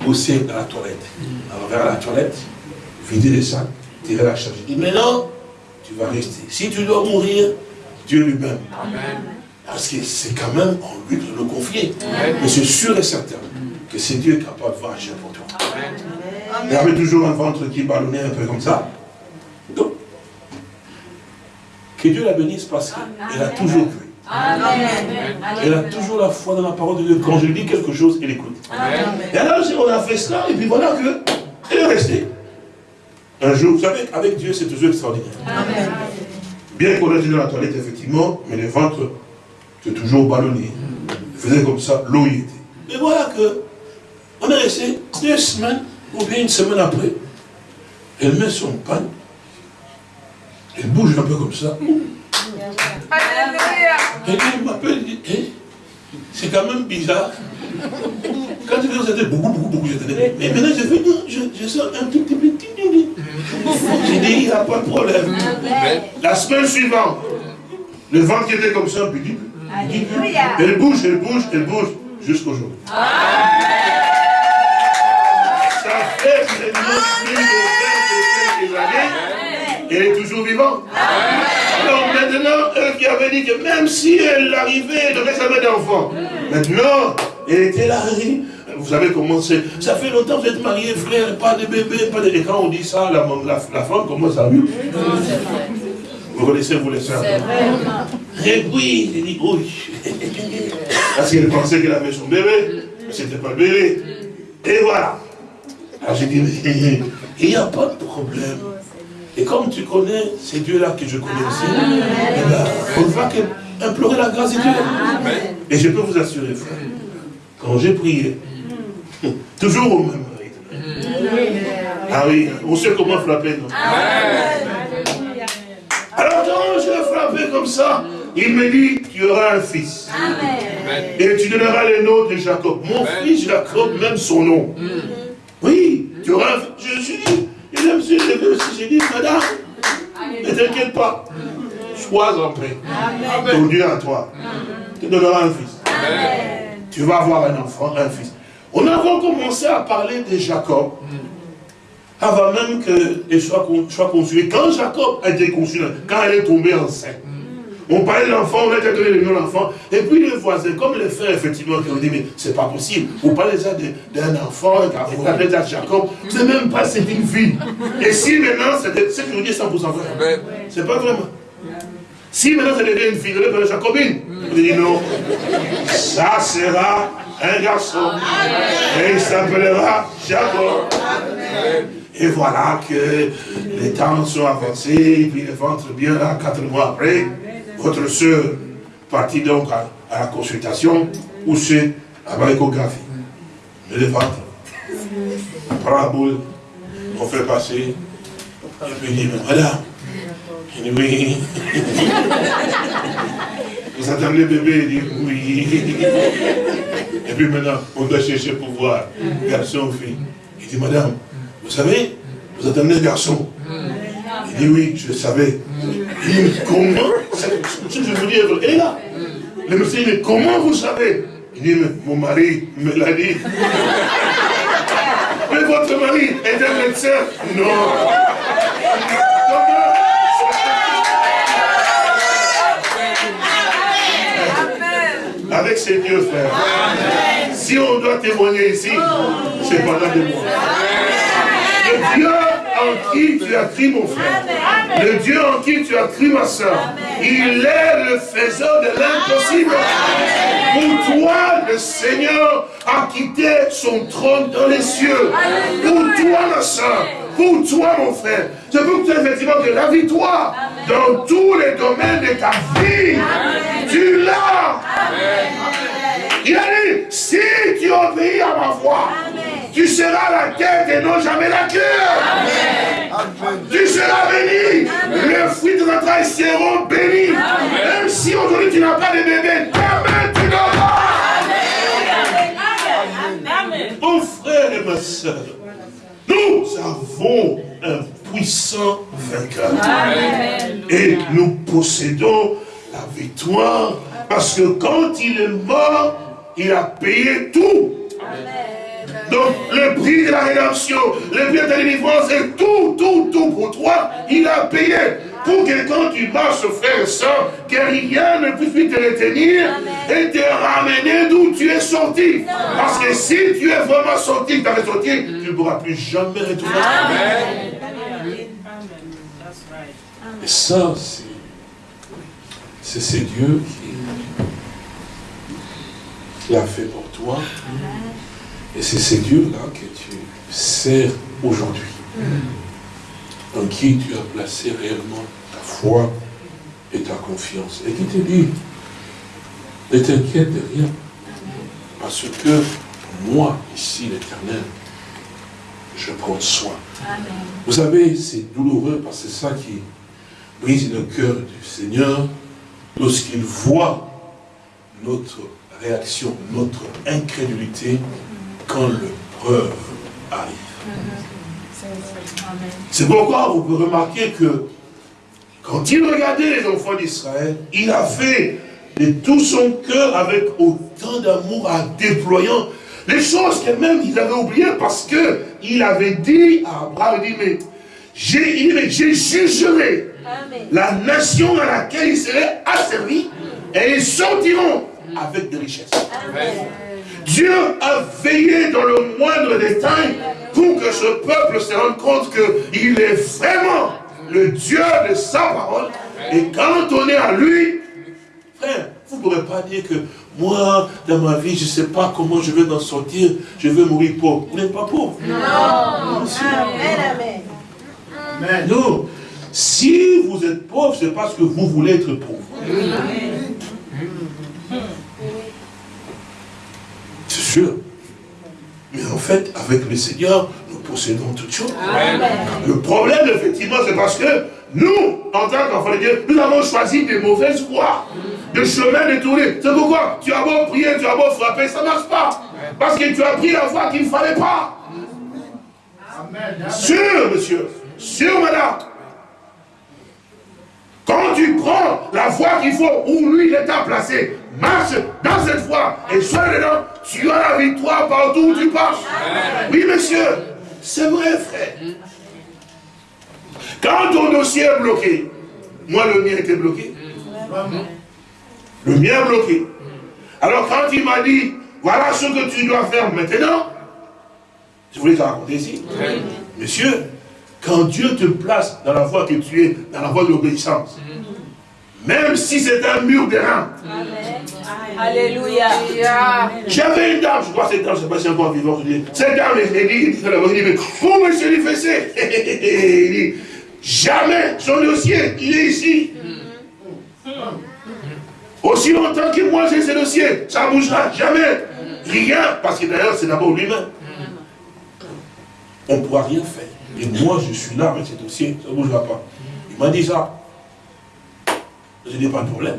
Speaker 3: pousser à la toilette. Alors, vers la toilette, vider les sacs, tirer la charge. Il dit, maintenant, tu vas rester. Si tu dois mourir, Dieu lui-même. Parce que c'est quand même en lui de le confier. Mais c'est sûr et certain que c'est Dieu capable de agir pour toi. Il y avait toujours un ventre qui ballonnait un peu comme ça. Donc, que Dieu la bénisse parce qu'elle a toujours cru. Elle a toujours la foi dans la parole de Dieu. Quand je lui dis quelque chose, elle écoute. Et alors, on a fait cela, et puis voilà que elle est restée. Un jour, vous savez, avec Dieu, c'est toujours extraordinaire. Bien qu'on ait dans la toilette, effectivement, mais le ventre, c'est toujours ballonné. Il faisait comme ça, l'eau y était. Mais voilà que on est resté deux semaines, ou bien une semaine après. Elle met son pan. Elle bouge un peu comme ça. Et elle m'appelle, elle dit, eh, c'est quand même bizarre. Quand tu viens, c'était beaucoup, beaucoup, beaucoup, Mais maintenant, je fais, non, je, je sors un tout petit peu. J'ai dit, il n'y a pas de problème. La semaine suivante, le ventre était comme ça, peu.
Speaker 4: Alléluia.
Speaker 3: Elle bouge, elle bouge, elle bouge, jusqu'au jour. Ça fait maintenant plus de 20 et quelques années, elle est toujours vivante. Alors maintenant, eux qui avaient dit que même si elle arrivait, elle devait jamais d'enfant. Maintenant, elle était là, vous savez comment c'est. Ça fait longtemps que vous êtes mariés, frère, pas de bébé, pas de... Et quand on dit ça, la, la, la femme commence à vivre. Vous connaissez, vous les soeurs Et puis, il dit, oui. Parce qu'elle pensait qu'elle avait son bébé, mais ce n'était pas le bébé. Et voilà. Alors j'ai dit, mais il n'y a pas de problème. Et comme tu connais, c'est Dieu-là que je connais aussi, eh ben, on va que- implorer la grâce de Dieu. Et je peux vous assurer, frère, quand j'ai prié, toujours au même rythme. Ah oui, on sait comment frapper, non? Alors quand je frappé comme ça, il me dit, tu auras un fils. Et tu donneras le nom de Jacob. Mon fils Jacob, même son nom. Tu auras. Je suis dit, je me suis levé aussi, j'ai dit, madame, ne t'inquiète pas. Sois en paix. Ton Dieu à toi. Tu donneras un fils. Tu vas avoir un enfant, un fils. On a encore commencé à parler de Jacob. Avant même qu'elle soit, soit conçue. Quand Jacob a été conçu, quand elle est tombée enceinte, on parlait de l'enfant, on a déjà donné le nom de l'enfant. Et puis les voisins, comme les frères, effectivement, qui ont dit, mais c'est pas possible. Vous parlez déjà d'un enfant, vous parlez déjà de Jacob. C'est même pas, c'est une fille. Et si maintenant, c'est ce que je vous dis 100% vrai. C'est pas vraiment. Si maintenant ça devient une fille, vous allez Jacobine. Vous dites non. Ça sera un garçon. Et il s'appellera Jacob. Et voilà que les temps sont avancés, et puis le ventre bien là, quatre mois après, votre soeur partit donc à, à la consultation, où c'est à l'échographie. Le ventre. On prend la boule, on fait passer, et puis il dit, mais madame, il dit oui. Vous attendez le bébé, il dit oui. Et puis maintenant, on doit chercher pour voir, garçon ou fille. Il dit, madame, vous savez, vous attendez le garçon. Il dit, oui, je le savais. Il dit, mais comment je vous dis, elle est là. Le monsieur dit, comment vous savez Il dit, mais mon mari me l'a dit. Mais votre mari est un médecin Non. Comment Avec ses dieux, frère. Si on doit témoigner ici, c'est pendant des mois. Dieu en qui tu as cru, mon frère. Le Dieu en qui tu as cru, ma soeur. Il est le faiseur de l'impossible. Pour toi, le Seigneur a quitté son trône dans les cieux. Pour toi, ma soeur. Pour toi, mon frère. Je veux que tu aies effectivement que la victoire dans tous les domaines de ta vie. Tu l'as. Il a dit, si tu obéis à ma voix, tu seras la tête et non jamais la queue. Tu seras béni. Les fruits de notre travail seront bénis. Même si aujourd'hui tu n'as pas de bébé, demain tu l'auras. Mon frère et ma soeur, nous avons un puissant vainqueur. Et nous possédons la victoire parce que quand il est mort, il a payé tout. Donc le prix de la rédemption, le prix de la délivrance et tout, tout, tout pour toi, il a payé. Pour que quand tu marches, frère et soeur, que rien ne puisse plus te retenir et te ramener d'où tu es sorti. Parce que si tu es vraiment sorti, tu es sorti, tu ne pourras plus jamais retourner. Et ça, c'est Dieu qui, qui l'a fait pour toi. Et c'est ces dieux-là que tu sers aujourd'hui. En qui tu as placé réellement ta foi et ta confiance. Et qui te dit, ne t'inquiète de rien. Parce que moi, ici, l'éternel, je prends soin. Vous savez, c'est douloureux parce que c'est ça qui brise le cœur du Seigneur lorsqu'il voit notre réaction, notre incrédulité quand l'épreuve arrive. C'est pourquoi vous pouvez remarquer que quand il regardait les enfants d'Israël, il avait de tout son cœur avec autant d'amour en déployant les choses que même il avait oubliées parce que il avait dit à Abraham, il dit, mais j'ai, jugerai la nation à laquelle il serait asservi et ils sortiront avec des richesses. Dieu a veillé dans le moindre détail pour que ce peuple se rende compte qu'il est vraiment le Dieu de sa parole. Et quand on est à lui, frère, vous ne pourrez pas dire que moi, dans ma vie, je ne sais pas comment je vais en sortir, je vais mourir pauvre. Vous n'êtes pas pauvre.
Speaker 5: Non. Amen, amen.
Speaker 3: Amen. Non. Si vous êtes pauvre, c'est parce que vous voulez être pauvre. Sûr. Mais en fait, avec le Seigneur, nous possédons toutes choses. Le problème, effectivement, c'est parce que nous, en tant qu'enfants de Dieu, nous avons choisi des mauvaises voies, des chemins détournés. C'est pourquoi tu as beau prier, tu as beau frapper, ça ne marche pas. Parce que tu as pris la voie qu'il ne fallait pas. Sûr, monsieur. Sûr, madame. Quand tu prends la voie qu'il faut, où lui, il est à placer, marche dans cette voie et sois dedans, tu as la victoire partout où tu passes. Oui, monsieur, c'est vrai, frère. Quand ton dossier est bloqué, moi, le mien était bloqué. Le mien est bloqué. Alors, quand il m'a dit, voilà ce que tu dois faire maintenant, je voulais te raconter ici. Monsieur, quand Dieu te place dans la voie que tu es, dans la voie de l'obéissance, même si c'est un mur de rein.
Speaker 5: Alléluia.
Speaker 3: J'avais une dame, je crois que cette dame, je ne sais pas si elle est encore vivante. Cette dame, elle dit, il dit, mais où monsieur Lifessé Il dit, jamais son dossier, il est ici. Aussi longtemps que moi j'ai ce dossier, ça ne bougera jamais. Rien, parce que d'ailleurs c'est d'abord lui-même. On ne pourra rien faire. Et moi je suis là avec ce dossier, ça ne bougera pas. Il m'a dit ça. Je n'ai pas de problème.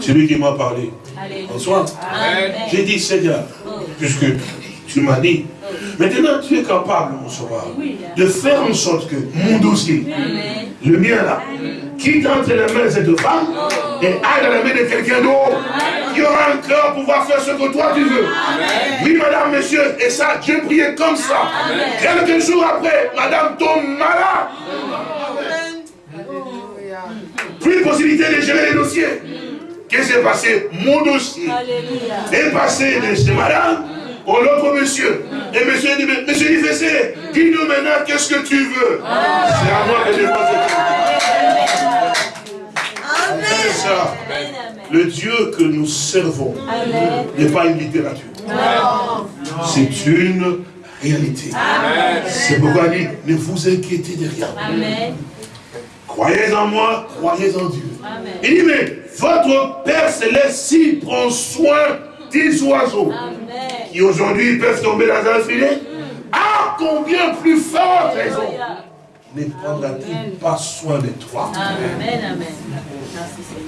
Speaker 3: C'est lui qui m'a parlé. Bonsoir. J'ai dit, Seigneur, puisque tu m'as dit, maintenant tu es capable, mon sauveur, de faire en sorte que mon dossier, le mien là, quitte entre les mains de cette femme et aille dans la main de quelqu'un d'autre qui aura un cœur pour pouvoir faire ce que toi tu veux. Oui, madame, monsieur, et ça, Dieu priait comme ça. Quelques jours après, madame tombe malade. Plus de possibilité de gérer les dossiers. Qu'est-ce qui s'est passé Mon dossier. Est passé de chez madame au l'autre monsieur. Et monsieur dit, mais, monsieur Ifessé, dis-nous maintenant qu'est-ce que tu veux? C'est à moi que je pose ça? Le Dieu que nous servons n'est pas une littérature. C'est une réalité. C'est pourquoi il dit, ne vous inquiétez de rien. Croyez en moi, croyez en Dieu. Il dit, mais votre Père Céleste, s'il prend soin des oiseaux qui aujourd'hui peuvent tomber dans un filet, à combien plus forte raison ne prendra-t-il pas soin de toi
Speaker 5: Amen, amen.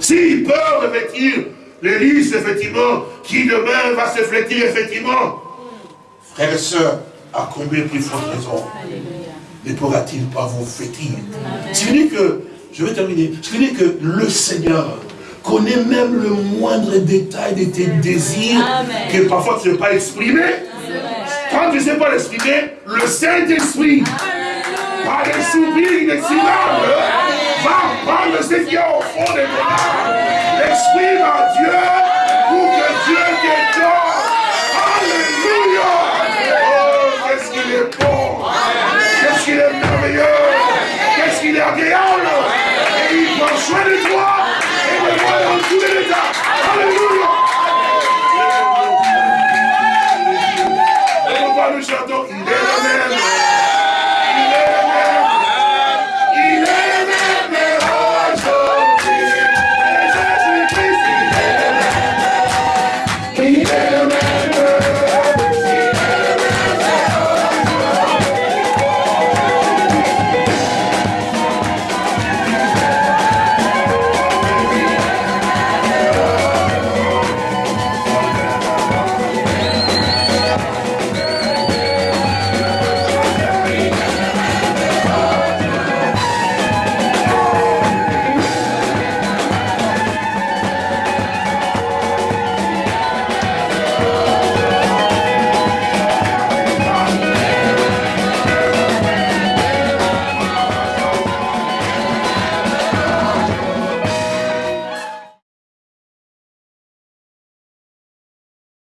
Speaker 3: S'il peut revêtir le lys, effectivement, qui demain va se flétir, effectivement, frères et sœurs, à combien plus forte raison ne pourra-t-il pas vous fêtir Ce qui dit que, je vais terminer, ce qui dit que le Seigneur connaît même le moindre détail de tes désirs que parfois tu ne sais pas exprimer. Quand tu ne sais pas l'exprimer, le Saint-Esprit, par des soupirs inexprimables, va prendre ce qui est au fond de ton âme, l'exprime à Dieu pour que Dieu